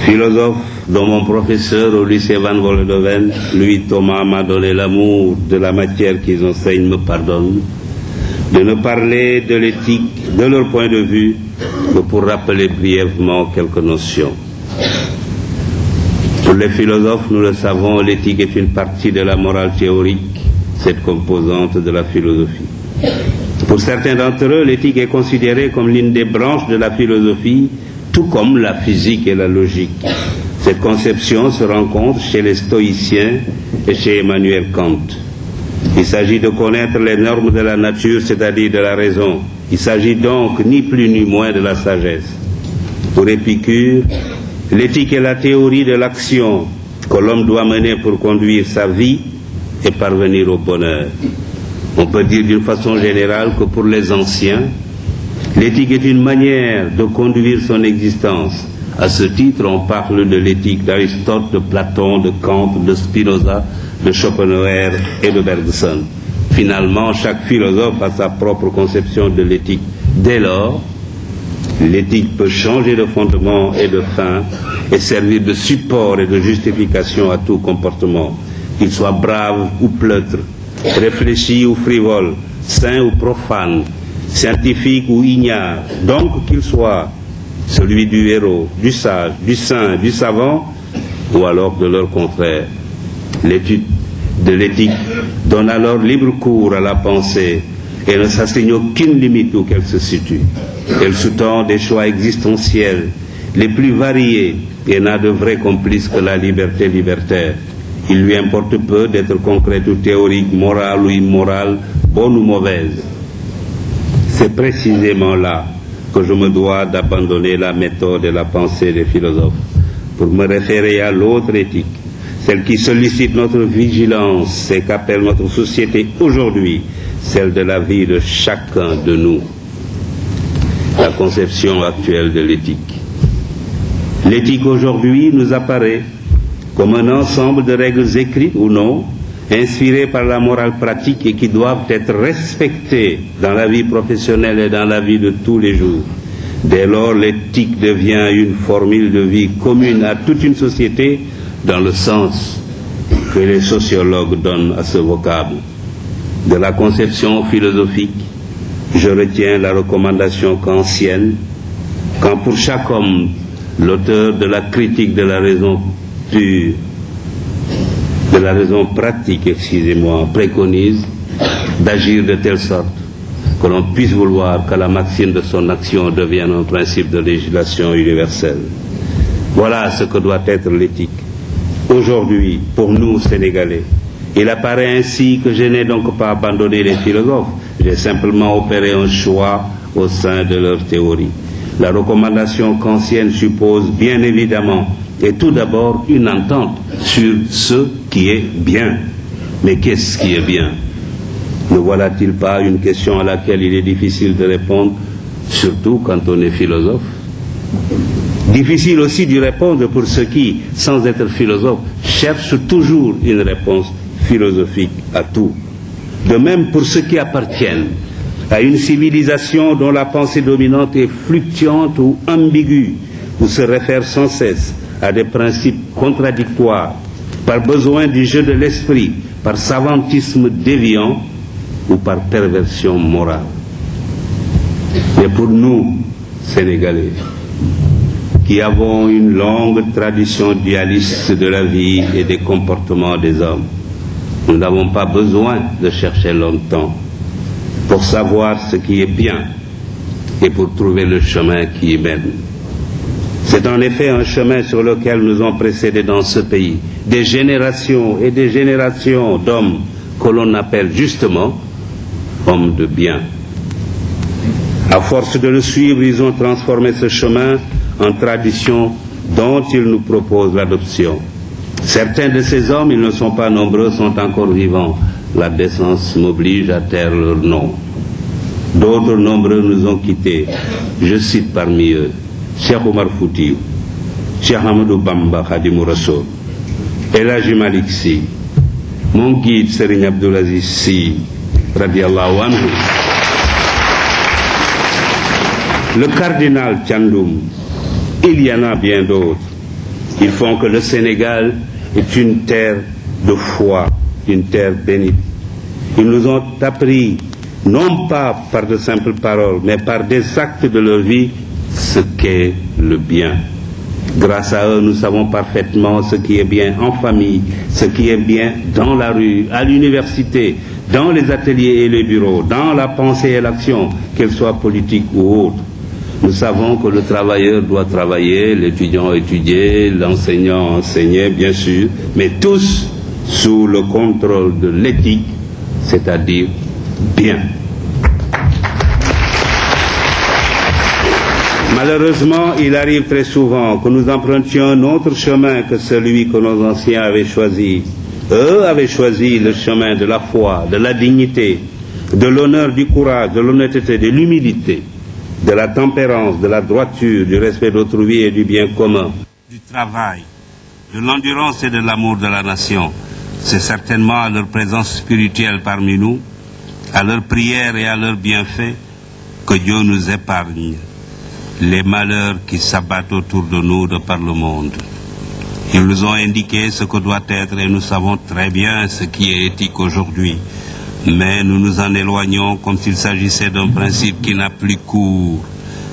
philosophe dont mon professeur au lycée Van Vollenhoven, lui Thomas, m'a donné l'amour de la matière qu'ils enseignent, me pardonne, de ne parler de l'éthique de leur point de vue que pour rappeler brièvement quelques notions. Pour les philosophes, nous le savons, l'éthique est une partie de la morale théorique, cette composante de la philosophie. Pour certains d'entre eux, l'éthique est considérée comme l'une des branches de la philosophie, tout comme la physique et la logique. Cette conception se rencontre chez les stoïciens et chez Emmanuel Kant. Il s'agit de connaître les normes de la nature, c'est-à-dire de la raison. Il s'agit donc ni plus ni moins de la sagesse. Pour Épicure, l'éthique est la théorie de l'action que l'homme doit mener pour conduire sa vie et parvenir au bonheur. On peut dire d'une façon générale que pour les anciens, l'éthique est une manière de conduire son existence. À ce titre, on parle de l'éthique d'Aristote, de Platon, de Kant, de Spinoza, de Schopenhauer et de Bergson. Finalement, chaque philosophe a sa propre conception de l'éthique. Dès lors, l'éthique peut changer de fondement et de fin et servir de support et de justification à tout comportement, qu'il soit brave ou pleutre, réfléchi ou frivole, saint ou profane, scientifique ou ignare, donc qu'il soit celui du héros, du sage, du saint, du savant, ou alors de leur contraire. L'étude de l'éthique donne alors libre cours à la pensée et ne s'assigne aucune limite où qu'elle se situe. Elle sous-tend des choix existentiels les plus variés et n'a de vrai complice que la liberté libertaire. Il lui importe peu d'être concrète ou théorique, morale ou immorale, bonne ou mauvaise. C'est précisément là que je me dois d'abandonner la méthode et la pensée des philosophes pour me référer à l'autre éthique, celle qui sollicite notre vigilance et qu'appelle notre société aujourd'hui, celle de la vie de chacun de nous, la conception actuelle de l'éthique. L'éthique aujourd'hui nous apparaît comme un ensemble de règles écrites ou non, inspirées par la morale pratique et qui doivent être respectées dans la vie professionnelle et dans la vie de tous les jours. Dès lors, l'éthique devient une formule de vie commune à toute une société dans le sens que les sociologues donnent à ce vocable. De la conception philosophique, je retiens la recommandation kantienne, quand pour chaque homme, l'auteur de la critique de la raison de la raison pratique, excusez-moi, préconise d'agir de telle sorte que l'on puisse vouloir que la maxime de son action devienne un principe de législation universelle. Voilà ce que doit être l'éthique. Aujourd'hui, pour nous, Sénégalais, il apparaît ainsi que je n'ai donc pas abandonné les philosophes, j'ai simplement opéré un choix au sein de leur théorie. La recommandation kantienne suppose bien évidemment et tout d'abord une entente sur ce qui est bien. Mais qu'est-ce qui est bien? Ne voilà-t-il pas une question à laquelle il est difficile de répondre, surtout quand on est philosophe? Difficile aussi d'y répondre pour ceux qui, sans être philosophes, cherchent toujours une réponse philosophique à tout. De même pour ceux qui appartiennent à une civilisation dont la pensée dominante est fluctuante ou ambiguë, ou se réfère sans cesse à des principes contradictoires, par besoin du jeu de l'esprit, par savantisme déviant ou par perversion morale. Mais pour nous, Sénégalais, qui avons une longue tradition dualiste de la vie et des comportements des hommes, nous n'avons pas besoin de chercher longtemps pour savoir ce qui est bien et pour trouver le chemin qui y mène. C'est en effet un chemin sur lequel nous ont précédé dans ce pays des générations et des générations d'hommes que l'on appelle justement hommes de bien. À force de le suivre, ils ont transformé ce chemin en tradition dont ils nous proposent l'adoption. Certains de ces hommes, ils ne sont pas nombreux, sont encore vivants. La décence m'oblige à taire leur nom. D'autres nombreux nous ont quittés. Je cite parmi eux Cheikh Omar Foutiou, Cheikh Hamadou Bamba Khadimou Rassoul, Elhaji Malik Sy, mon guide Serigne Abdoulaziz Sy, radiallahu anhu, le cardinal Tchandoum, il y en a bien d'autres. Ils font que le Sénégal est une terre de foi, une terre bénite. Ils nous ont appris, non pas par de simples paroles, mais par des actes de leur vie, ce qu'est le bien. Grâce à eux, nous savons parfaitement ce qui est bien en famille, ce qui est bien dans la rue, à l'université, dans les ateliers et les bureaux, dans la pensée et l'action, qu'elle soit politique ou autre. Nous savons que le travailleur doit travailler, l'étudiant étudier, l'enseignant enseigner, bien sûr, mais tous sous le contrôle de l'éthique, c'est-à-dire bien. Malheureusement, il arrive très souvent que nous empruntions un autre chemin que celui que nos anciens avaient choisi. Eux avaient choisi le chemin de la foi, de la dignité, de l'honneur, du courage, de l'honnêteté, de l'humilité, de la tempérance, de la droiture, du respect d'autrui et du bien commun, du travail, de l'endurance et de l'amour de la nation. C'est certainement à leur présence spirituelle parmi nous, à leur prière et à leurs bienfaits que Dieu nous épargne les malheurs qui s'abattent autour de nous de par le monde. Ils nous ont indiqué ce que doit être et nous savons très bien ce qui est éthique aujourd'hui. Mais nous nous en éloignons comme s'il s'agissait d'un principe qui n'a plus cours.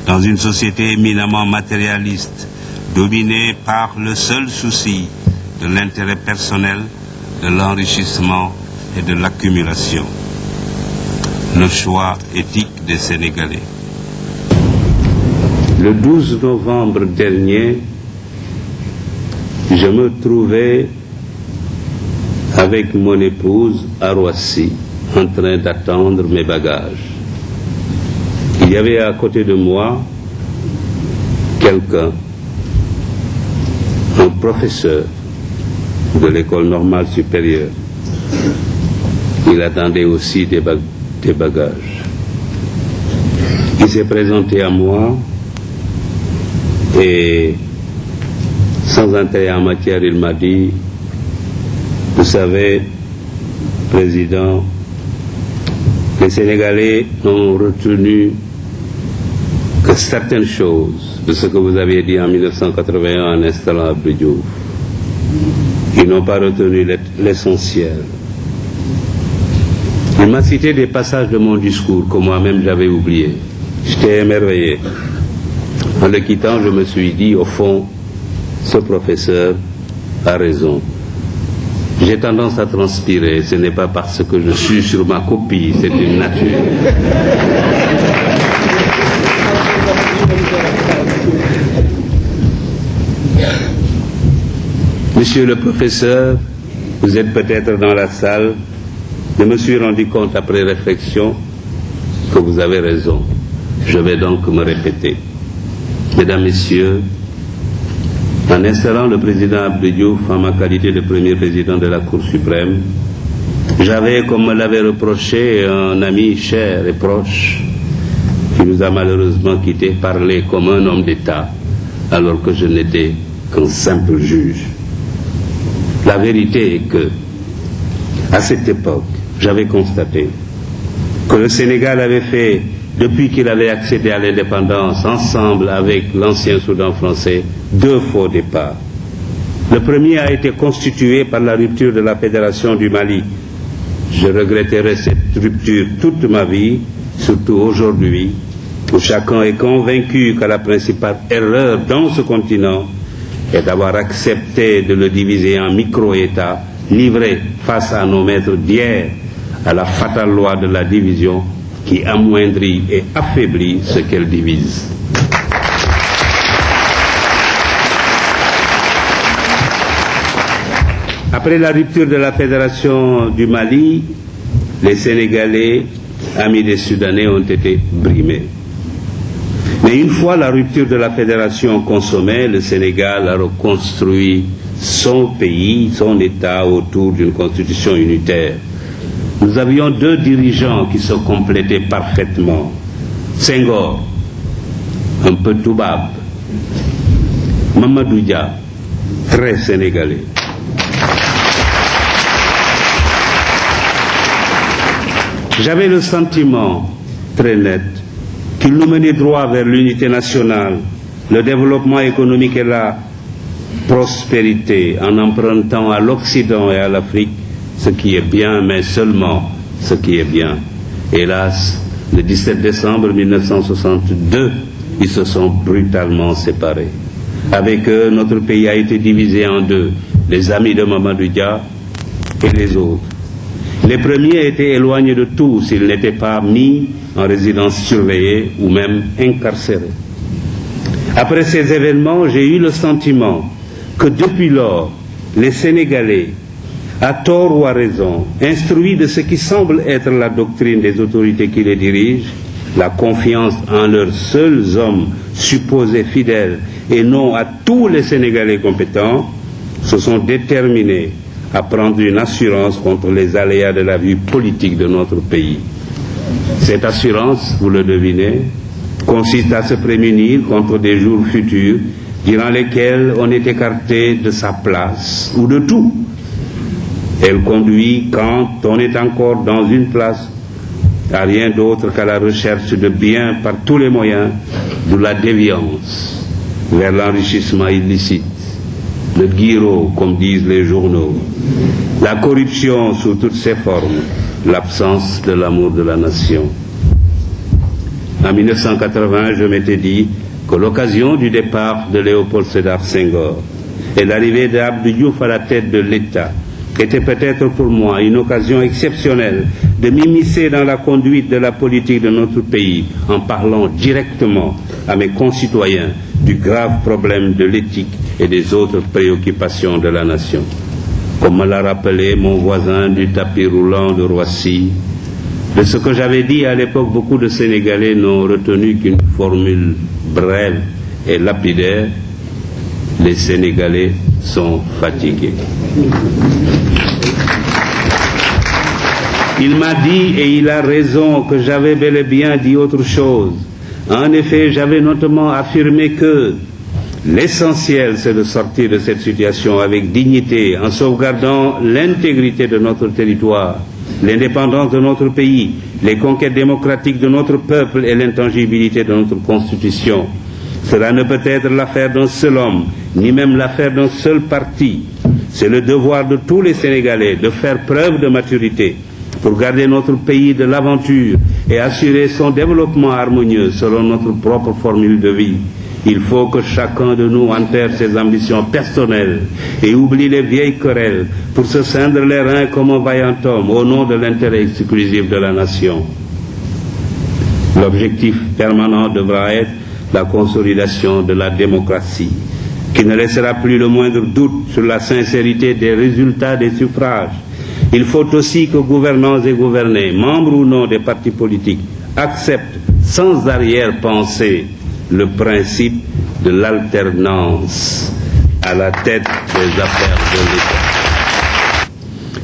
Dans une société éminemment matérialiste, dominée par le seul souci de l'intérêt personnel, de l'enrichissement et de l'accumulation. Le choix éthique des Sénégalais. Le 12 novembre dernier, je me trouvais avec mon épouse à Roissy en train d'attendre mes bagages. Il y avait à côté de moi quelqu'un, un professeur de l'école normale supérieure. Il attendait aussi des, bagages. Il s'est présenté à moi et sans intérêt en matière, il m'a dit, vous savez, Président, les Sénégalais n'ont retenu que certaines choses de ce que vous aviez dit en 1981 en installant Abdou. Ils n'ont pas retenu l'essentiel. Il m'a cité des passages de mon discours que moi-même j'avais oubliés. J'étais émerveillé. En le quittant, je me suis dit, au fond, ce professeur a raison. J'ai tendance à transpirer, ce n'est pas parce que je suis sur ma copie, c'est une nature. Monsieur le professeur, vous êtes peut-être dans la salle, je me suis rendu compte après réflexion que vous avez raison. Je vais donc me répéter. Mesdames, Messieurs, en installant le président Abdou Diouf en ma qualité de premier président de la Cour suprême, j'avais, comme me l'avait reproché un ami cher et proche, qui nous a malheureusement quittés, parlé comme un homme d'État, alors que je n'étais qu'un simple juge. La vérité est que, à cette époque, j'avais constaté que le Sénégal avait fait depuis qu'il avait accédé à l'indépendance ensemble avec l'ancien Soudan français, deux faux départs. Le premier a été constitué par la rupture de la Fédération du Mali. Je regretterai cette rupture toute ma vie, surtout aujourd'hui, où chacun est convaincu que la principale erreur dans ce continent est d'avoir accepté de le diviser en micro-États, livrés face à nos maîtres d'hier à la fatale loi de la division qui amoindrit et affaiblit ce qu'elle divise. Après la rupture de la Fédération du Mali, les Sénégalais, amis des Soudanais, ont été brimés. Mais une fois la rupture de la Fédération consommée, le Sénégal a reconstruit son pays, son État autour d'une constitution unitaire. Nous avions deux dirigeants qui se complétaient parfaitement. Senghor, un peu toubab. Mamadou Dia, très sénégalais. J'avais le sentiment très net qu'il nous menait droit vers l'unité nationale, le développement économique et la prospérité en empruntant à l'Occident et à l'Afrique ce qui est bien, mais seulement ce qui est bien. Hélas, le 17 décembre 1962, ils se sont brutalement séparés. Avec eux, notre pays a été divisé en deux, les amis de Mamadou Dia et les autres. Les premiers étaient éloignés de tout s'ils n'étaient pas mis en résidence surveillée ou même incarcérés. Après ces événements, j'ai eu le sentiment que depuis lors, les Sénégalais à tort ou à raison, instruit de ce qui semble être la doctrine des autorités qui les dirigent, la confiance en leurs seuls hommes supposés fidèles et non à tous les Sénégalais compétents, se sont déterminés à prendre une assurance contre les aléas de la vie politique de notre pays. Cette assurance, vous le devinez, consiste à se prémunir contre des jours futurs durant lesquels on est écarté de sa place ou de tout. Elle conduit, quand on est encore dans une place, à rien d'autre qu'à la recherche de biens par tous les moyens, de la déviance vers l'enrichissement illicite, le guiro, comme disent les journaux, la corruption sous toutes ses formes, l'absence de l'amour de la nation. En 1980, je m'étais dit que l'occasion du départ de Léopold Sédar Senghor et l'arrivée d'Abdou Diouf à la tête de l'État était peut-être pour moi une occasion exceptionnelle de m'immiscer dans la conduite de la politique de notre pays en parlant directement à mes concitoyens du grave problème de l'éthique et des autres préoccupations de la nation. Comme me l'a rappelé mon voisin du tapis roulant de Roissy, de ce que j'avais dit à l'époque, beaucoup de Sénégalais n'ont retenu qu'une formule brève et lapidaire. Les Sénégalais sont fatigués. Il m'a dit, et il a raison, que j'avais bel et bien dit autre chose. En effet, j'avais notamment affirmé que l'essentiel, c'est de sortir de cette situation avec dignité, en sauvegardant l'intégrité de notre territoire, l'indépendance de notre pays, les conquêtes démocratiques de notre peuple et l'intangibilité de notre Constitution. Cela ne peut être l'affaire d'un seul homme, ni même l'affaire d'un seul parti. C'est le devoir de tous les Sénégalais de faire preuve de maturité pour garder notre pays de l'aventure et assurer son développement harmonieux selon notre propre formule de vie. Il faut que chacun de nous enterre ses ambitions personnelles et oublie les vieilles querelles pour se cendre les reins comme un vaillant homme au nom de l'intérêt exclusif de la nation. L'objectif permanent devra être la consolidation de la démocratie, qui ne laissera plus le moindre doute sur la sincérité des résultats des suffrages. Il faut aussi que gouvernants et gouvernés, membres ou non des partis politiques, acceptent sans arrière-pensée le principe de l'alternance à la tête des affaires de l'État.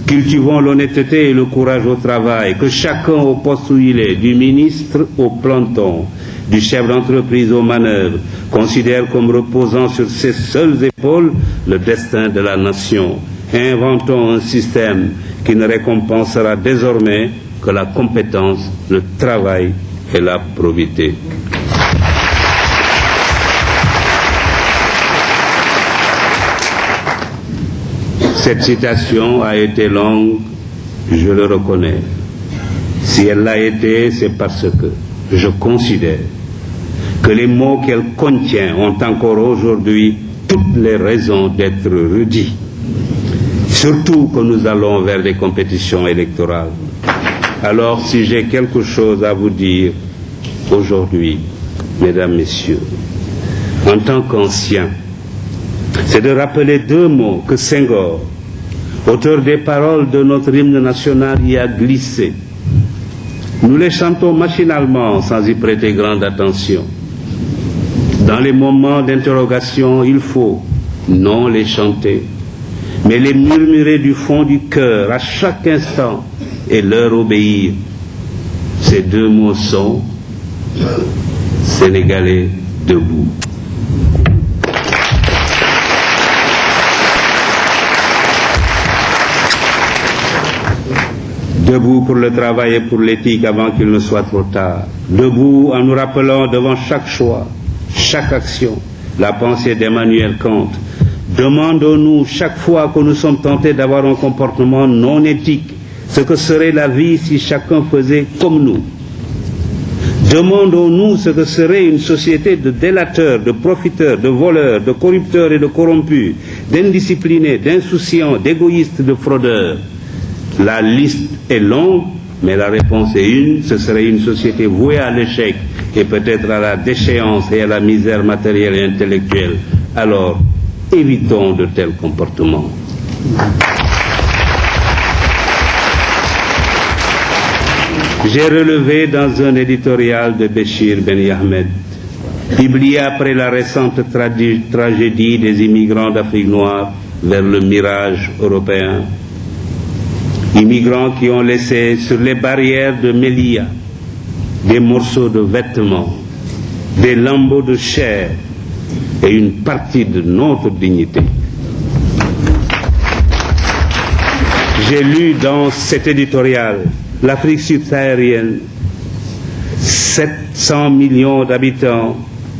Cultivons l'honnêteté et le courage au travail, que chacun au poste où il est, du ministre au planton, du chef d'entreprise aux manœuvres, considère comme reposant sur ses seules épaules le destin de la nation. Inventons un système qui ne récompensera désormais que la compétence, le travail et la probité. Cette citation a été longue, je le reconnais. Si elle l'a été, c'est parce que je considère que les mots qu'elle contient ont encore aujourd'hui toutes les raisons d'être redits. Surtout que nous allons vers des compétitions électorales. Alors si j'ai quelque chose à vous dire aujourd'hui, mesdames, messieurs, en tant qu'ancien, c'est de rappeler deux mots que Senghor, auteur des paroles de notre hymne national, y a glissé. Nous les chantons machinalement sans y prêter grande attention. Dans les moments d'interrogation, il faut non les chanter, mais les murmurer du fond du cœur à chaque instant et leur obéir. Ces deux mots sont Sénégalais debout. Debout pour le travail et pour l'éthique avant qu'il ne soit trop tard. Debout en nous rappelant devant chaque choix, chaque action, la pensée d'Emmanuel Kant. Demandons-nous chaque fois que nous sommes tentés d'avoir un comportement non éthique, ce que serait la vie si chacun faisait comme nous. Demandons-nous ce que serait une société de délateurs, de profiteurs, de voleurs, de corrupteurs et de corrompus, d'indisciplinés, d'insouciants, d'égoïstes, de fraudeurs. La liste est longue, mais la réponse est une, ce serait une société vouée à l'échec et peut-être à la déchéance et à la misère matérielle et intellectuelle. Alors, Évitons de tels comportements. J'ai relevé dans un éditorial de Béchir Ben Yahmed, publié après la récente tragédie des immigrants d'Afrique noire vers le mirage européen, immigrants qui ont laissé sur les barrières de Mélia des morceaux de vêtements, des lambeaux de chair, et une partie de notre dignité. J'ai lu dans cet éditorial l'Afrique subsaharienne, 700 millions d'habitants,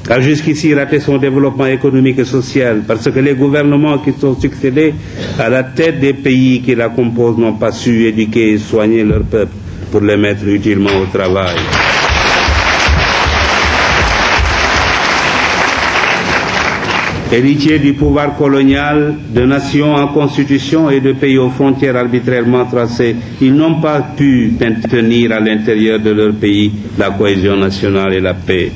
a jusqu'ici raté son développement économique et social parce que les gouvernements qui sont succédés à la tête des pays qui la composent n'ont pas su éduquer et soigner leur peuple pour les mettre utilement au travail. Héritiers du pouvoir colonial, de nations en constitution et de pays aux frontières arbitrairement tracées, ils n'ont pas pu maintenir à l'intérieur de leur pays la cohésion nationale et la paix.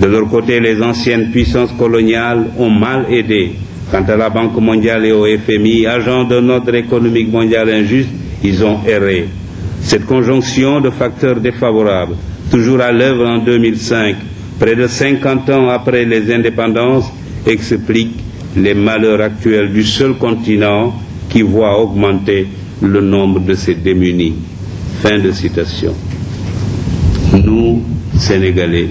De leur côté, les anciennes puissances coloniales ont mal aidé. Quant à la Banque mondiale et au FMI, agents d'un ordre économique mondial injuste, ils ont erré. Cette conjonction de facteurs défavorables, toujours à l'œuvre en 2005, près de 50 ans après les indépendances, explique les malheurs actuels du seul continent qui voit augmenter le nombre de ses démunis. Fin de citation. Nous, Sénégalais,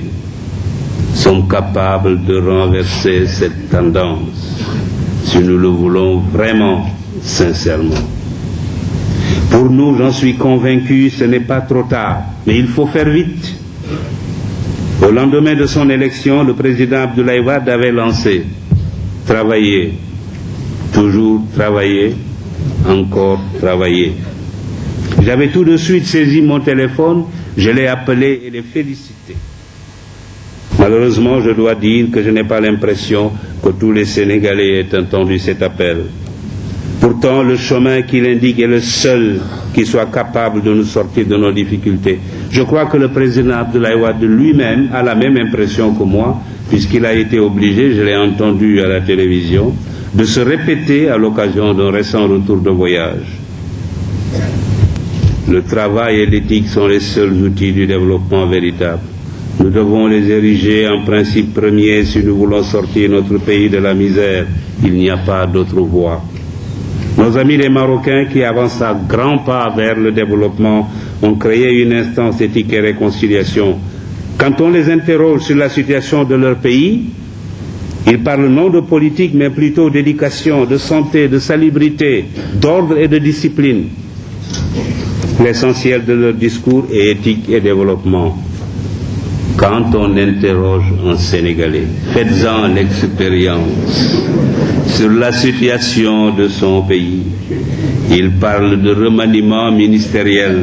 sommes capables de renverser cette tendance si nous le voulons vraiment sincèrement. Pour nous, j'en suis convaincu, ce n'est pas trop tard, mais il faut faire vite. Au lendemain de son élection, le président Abdoulaye Wade avait lancé travailler, toujours travailler, encore travailler. J'avais tout de suite saisi mon téléphone, je l'ai appelé et l'ai félicité. Malheureusement, je dois dire que je n'ai pas l'impression que tous les Sénégalais aient entendu cet appel. Pourtant, le chemin qu'il indique est le seul qui soit capable de nous sortir de nos difficultés. Je crois que le président Abdoulaye lui-même a la même impression que moi, puisqu'il a été obligé, je l'ai entendu à la télévision, de se répéter à l'occasion d'un récent retour de voyage. Le travail et l'éthique sont les seuls outils du développement véritable. Nous devons les ériger en principe premier si nous voulons sortir notre pays de la misère. Il n'y a pas d'autre voie. Nos amis les Marocains qui avancent à grands pas vers le développement ont créé une instance éthique et réconciliation. Quand on les interroge sur la situation de leur pays, ils parlent non de politique, mais plutôt d'éducation, de santé, de salubrité, d'ordre et de discipline. L'essentiel de leur discours est éthique et développement. Quand on interroge un Sénégalais, faites-en l'expérience sur la situation de son pays. Il parle de remaniement ministériel,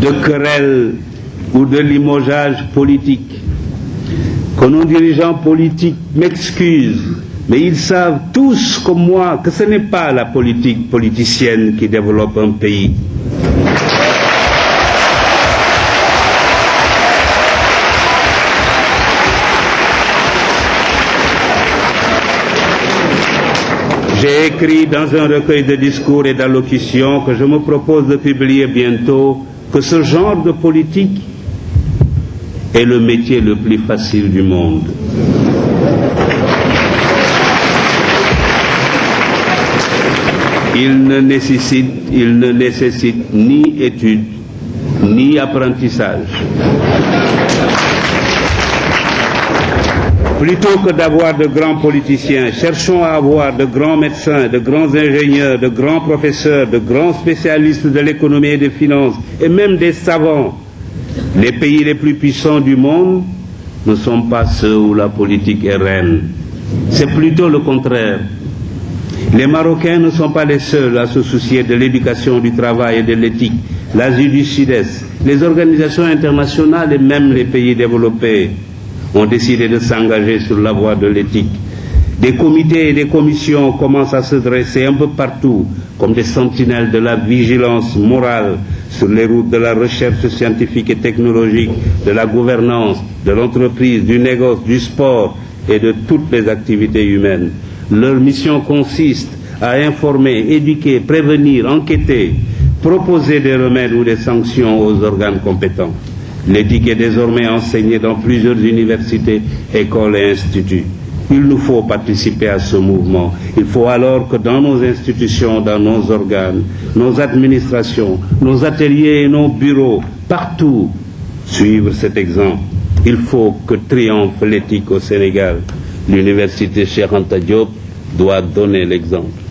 de querelles ou de limogeage politique. Que nos dirigeants politiques m'excusent, mais ils savent tous comme moi que ce n'est pas la politique politicienne qui développe un pays. J'ai écrit dans un recueil de discours et d'allocutions que je me propose de publier bientôt que ce genre de politique est le métier le plus facile du monde. Il ne nécessite, ni études, ni apprentissage. Plutôt que d'avoir de grands politiciens, cherchons à avoir de grands médecins, de grands ingénieurs, de grands professeurs, de grands spécialistes de l'économie et des finances, et même des savants. Les pays les plus puissants du monde ne sont pas ceux où la politique est reine. C'est plutôt le contraire. Les Marocains ne sont pas les seuls à se soucier de l'éducation, du travail et de l'éthique. L'Asie du Sud-Est, les organisations internationales et même les pays développés ont décidé de s'engager sur la voie de l'éthique. Des comités et des commissions commencent à se dresser un peu partout comme des sentinelles de la vigilance morale sur les routes de la recherche scientifique et technologique, de la gouvernance, de l'entreprise, du négoce, du sport et de toutes les activités humaines. Leur mission consiste à informer, éduquer, prévenir, enquêter, proposer des remèdes ou des sanctions aux organes compétents. L'éthique est désormais enseignée dans plusieurs universités, écoles et instituts. Il nous faut participer à ce mouvement. Il faut alors que dans nos institutions, dans nos organes, nos administrations, nos ateliers et nos bureaux, partout, suivre cet exemple. Il faut que triomphe l'éthique au Sénégal. L'université Cheikh Diop doit donner l'exemple.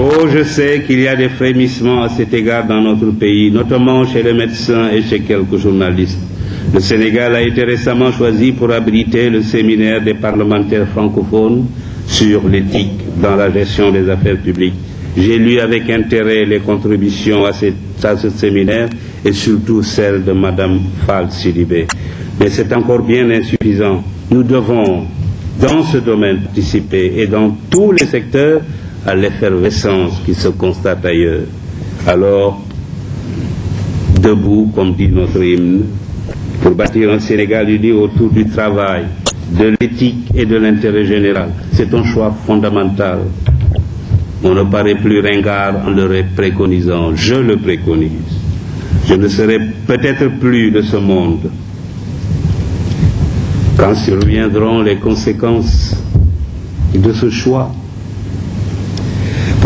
Oh, je sais qu'il y a des frémissements à cet égard dans notre pays, notamment chez les médecins et chez quelques journalistes. Le Sénégal a été récemment choisi pour abriter le séminaire des parlementaires francophones sur l'éthique dans la gestion des affaires publiques. J'ai lu avec intérêt les contributions à, ce séminaire et surtout celles de Mme Fall Sidibé. Mais c'est encore bien insuffisant. Nous devons, dans ce domaine, participer et dans tous les secteurs à l'effervescence qui se constate ailleurs. Alors, debout, comme dit notre hymne, pour bâtir un Sénégal uni autour du travail, de l'éthique et de l'intérêt général. C'est un choix fondamental. On ne paraît plus ringard en le préconisant. Je le préconise. Je ne serai peut-être plus de ce monde quand surviendront les conséquences de ce choix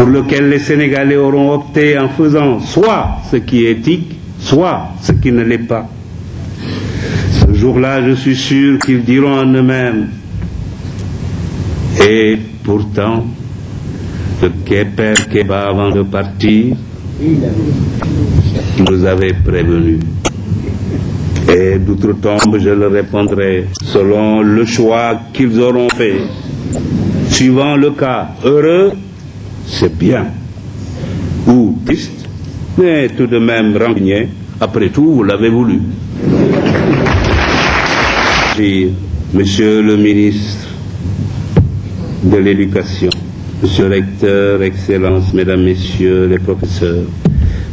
pour lequel les Sénégalais auront opté en faisant soit ce qui est éthique, soit ce qui ne l'est pas. Ce jour-là, je suis sûr qu'ils diront en eux-mêmes, et pourtant, le Père Keba avant de partir, nous avait prévenu. Et d'outre-tombe, je le répondrai selon le choix qu'ils auront fait. Suivant le cas heureux, c'est bien. Ou triste, mais tout de même rancunier. Après tout, vous l'avez voulu. Monsieur le ministre de l'Éducation, Monsieur le recteur, Excellences, Mesdames, Messieurs les professeurs,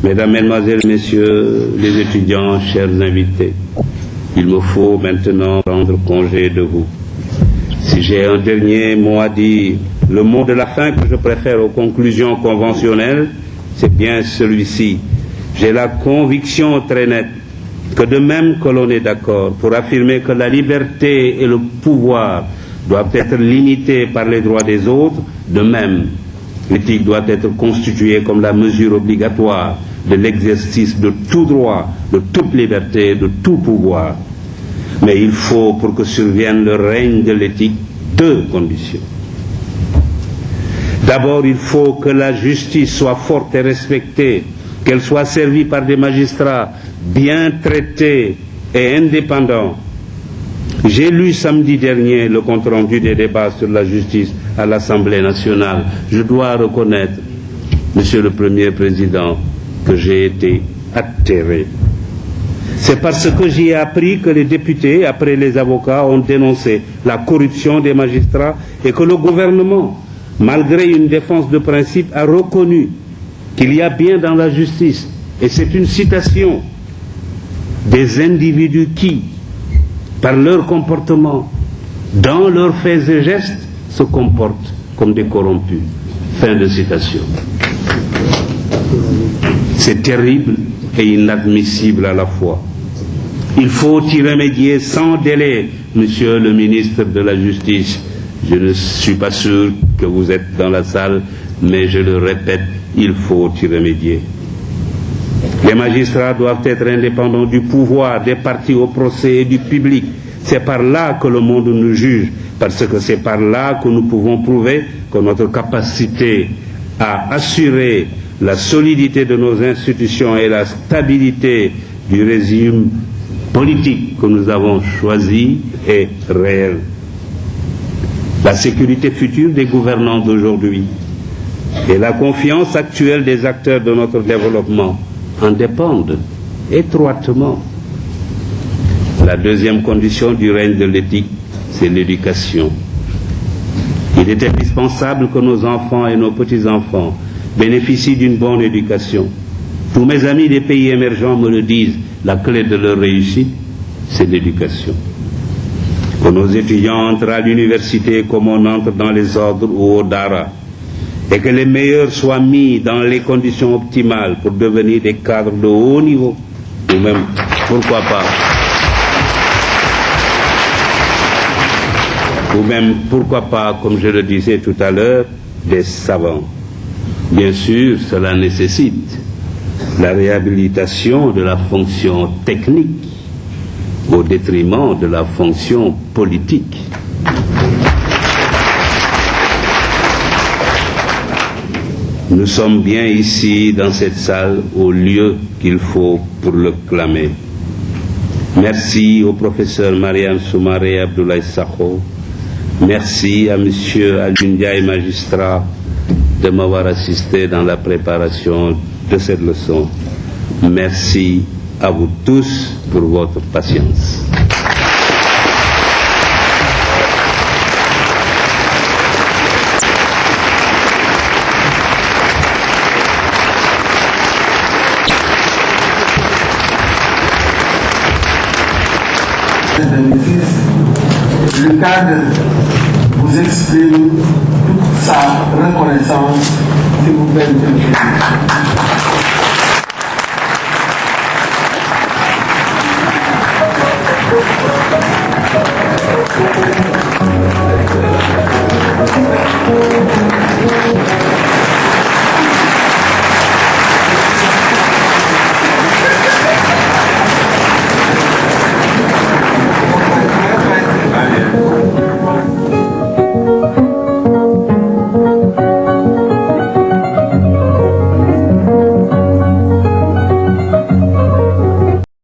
Mesdames, Mesdemoiselles, Messieurs les étudiants, chers invités, il me faut maintenant prendre congé de vous. Si j'ai un dernier mot à dire, le mot de la fin que je préfère aux conclusions conventionnelles, c'est bien celui-ci. J'ai la conviction très nette que de même que l'on est d'accord pour affirmer que la liberté et le pouvoir doivent être limités par les droits des autres, de même, l'éthique doit être constituée comme la mesure obligatoire de l'exercice de tout droit, de toute liberté, de tout pouvoir. Mais il faut, pour que survienne le règne de l'éthique, deux conditions. D'abord, il faut que la justice soit forte et respectée, qu'elle soit servie par des magistrats bien traités et indépendants. J'ai lu samedi dernier le compte-rendu des débats sur la justice à l'Assemblée nationale. Je dois reconnaître, Monsieur le Premier Président, que j'ai été atterré. C'est parce que j'y ai appris que les députés, après les avocats, ont dénoncé la corruption des magistrats et que le gouvernement, malgré une défense de principe, a reconnu qu'il y a bien dans la justice, et c'est une citation, des individus qui, par leur comportement, dans leurs faits et gestes, se comportent comme des corrompus. Fin de citation. C'est terrible et inadmissible à la fois. Il faut y remédier sans délai, Monsieur le ministre de la Justice. Je ne suis pas sûr que vous êtes dans la salle, mais je le répète, il faut y remédier. Les magistrats doivent être indépendants du pouvoir, des partis au procès et du public. C'est par là que le monde nous juge, parce que c'est par là que nous pouvons prouver que notre capacité à assurer la solidité de nos institutions et la stabilité du régime politique que nous avons choisi est réelle. La sécurité future des gouvernants d'aujourd'hui et la confiance actuelle des acteurs de notre développement en dépendent étroitement. La deuxième condition du règne de l'éthique, c'est l'éducation. Il est indispensable que nos enfants et nos petits-enfants bénéficient d'une bonne éducation. Tous mes amis des pays émergents me le disent, la clé de leur réussite, c'est l'éducation. Que nos étudiants entrent à l'université comme on entre dans les ordres ou au Dara, et que les meilleurs soient mis dans les conditions optimales pour devenir des cadres de haut niveau, ou même, pourquoi pas, ou même, pourquoi pas, comme je le disais tout à l'heure, des savants. Bien sûr, cela nécessite la réhabilitation de la fonction technique au détriment de la fonction politique. Nous sommes bien ici, dans cette salle, au lieu qu'il faut pour le clamer. Merci au professeur Mariam Soumaré Abdoulaye Sakho. Merci à M. et magistrat, de m'avoir assisté dans la préparation de cette leçon. Merci à vous tous pour votre patience. Le cadre vous exprime toute sa reconnaissance, s'il vous plaît.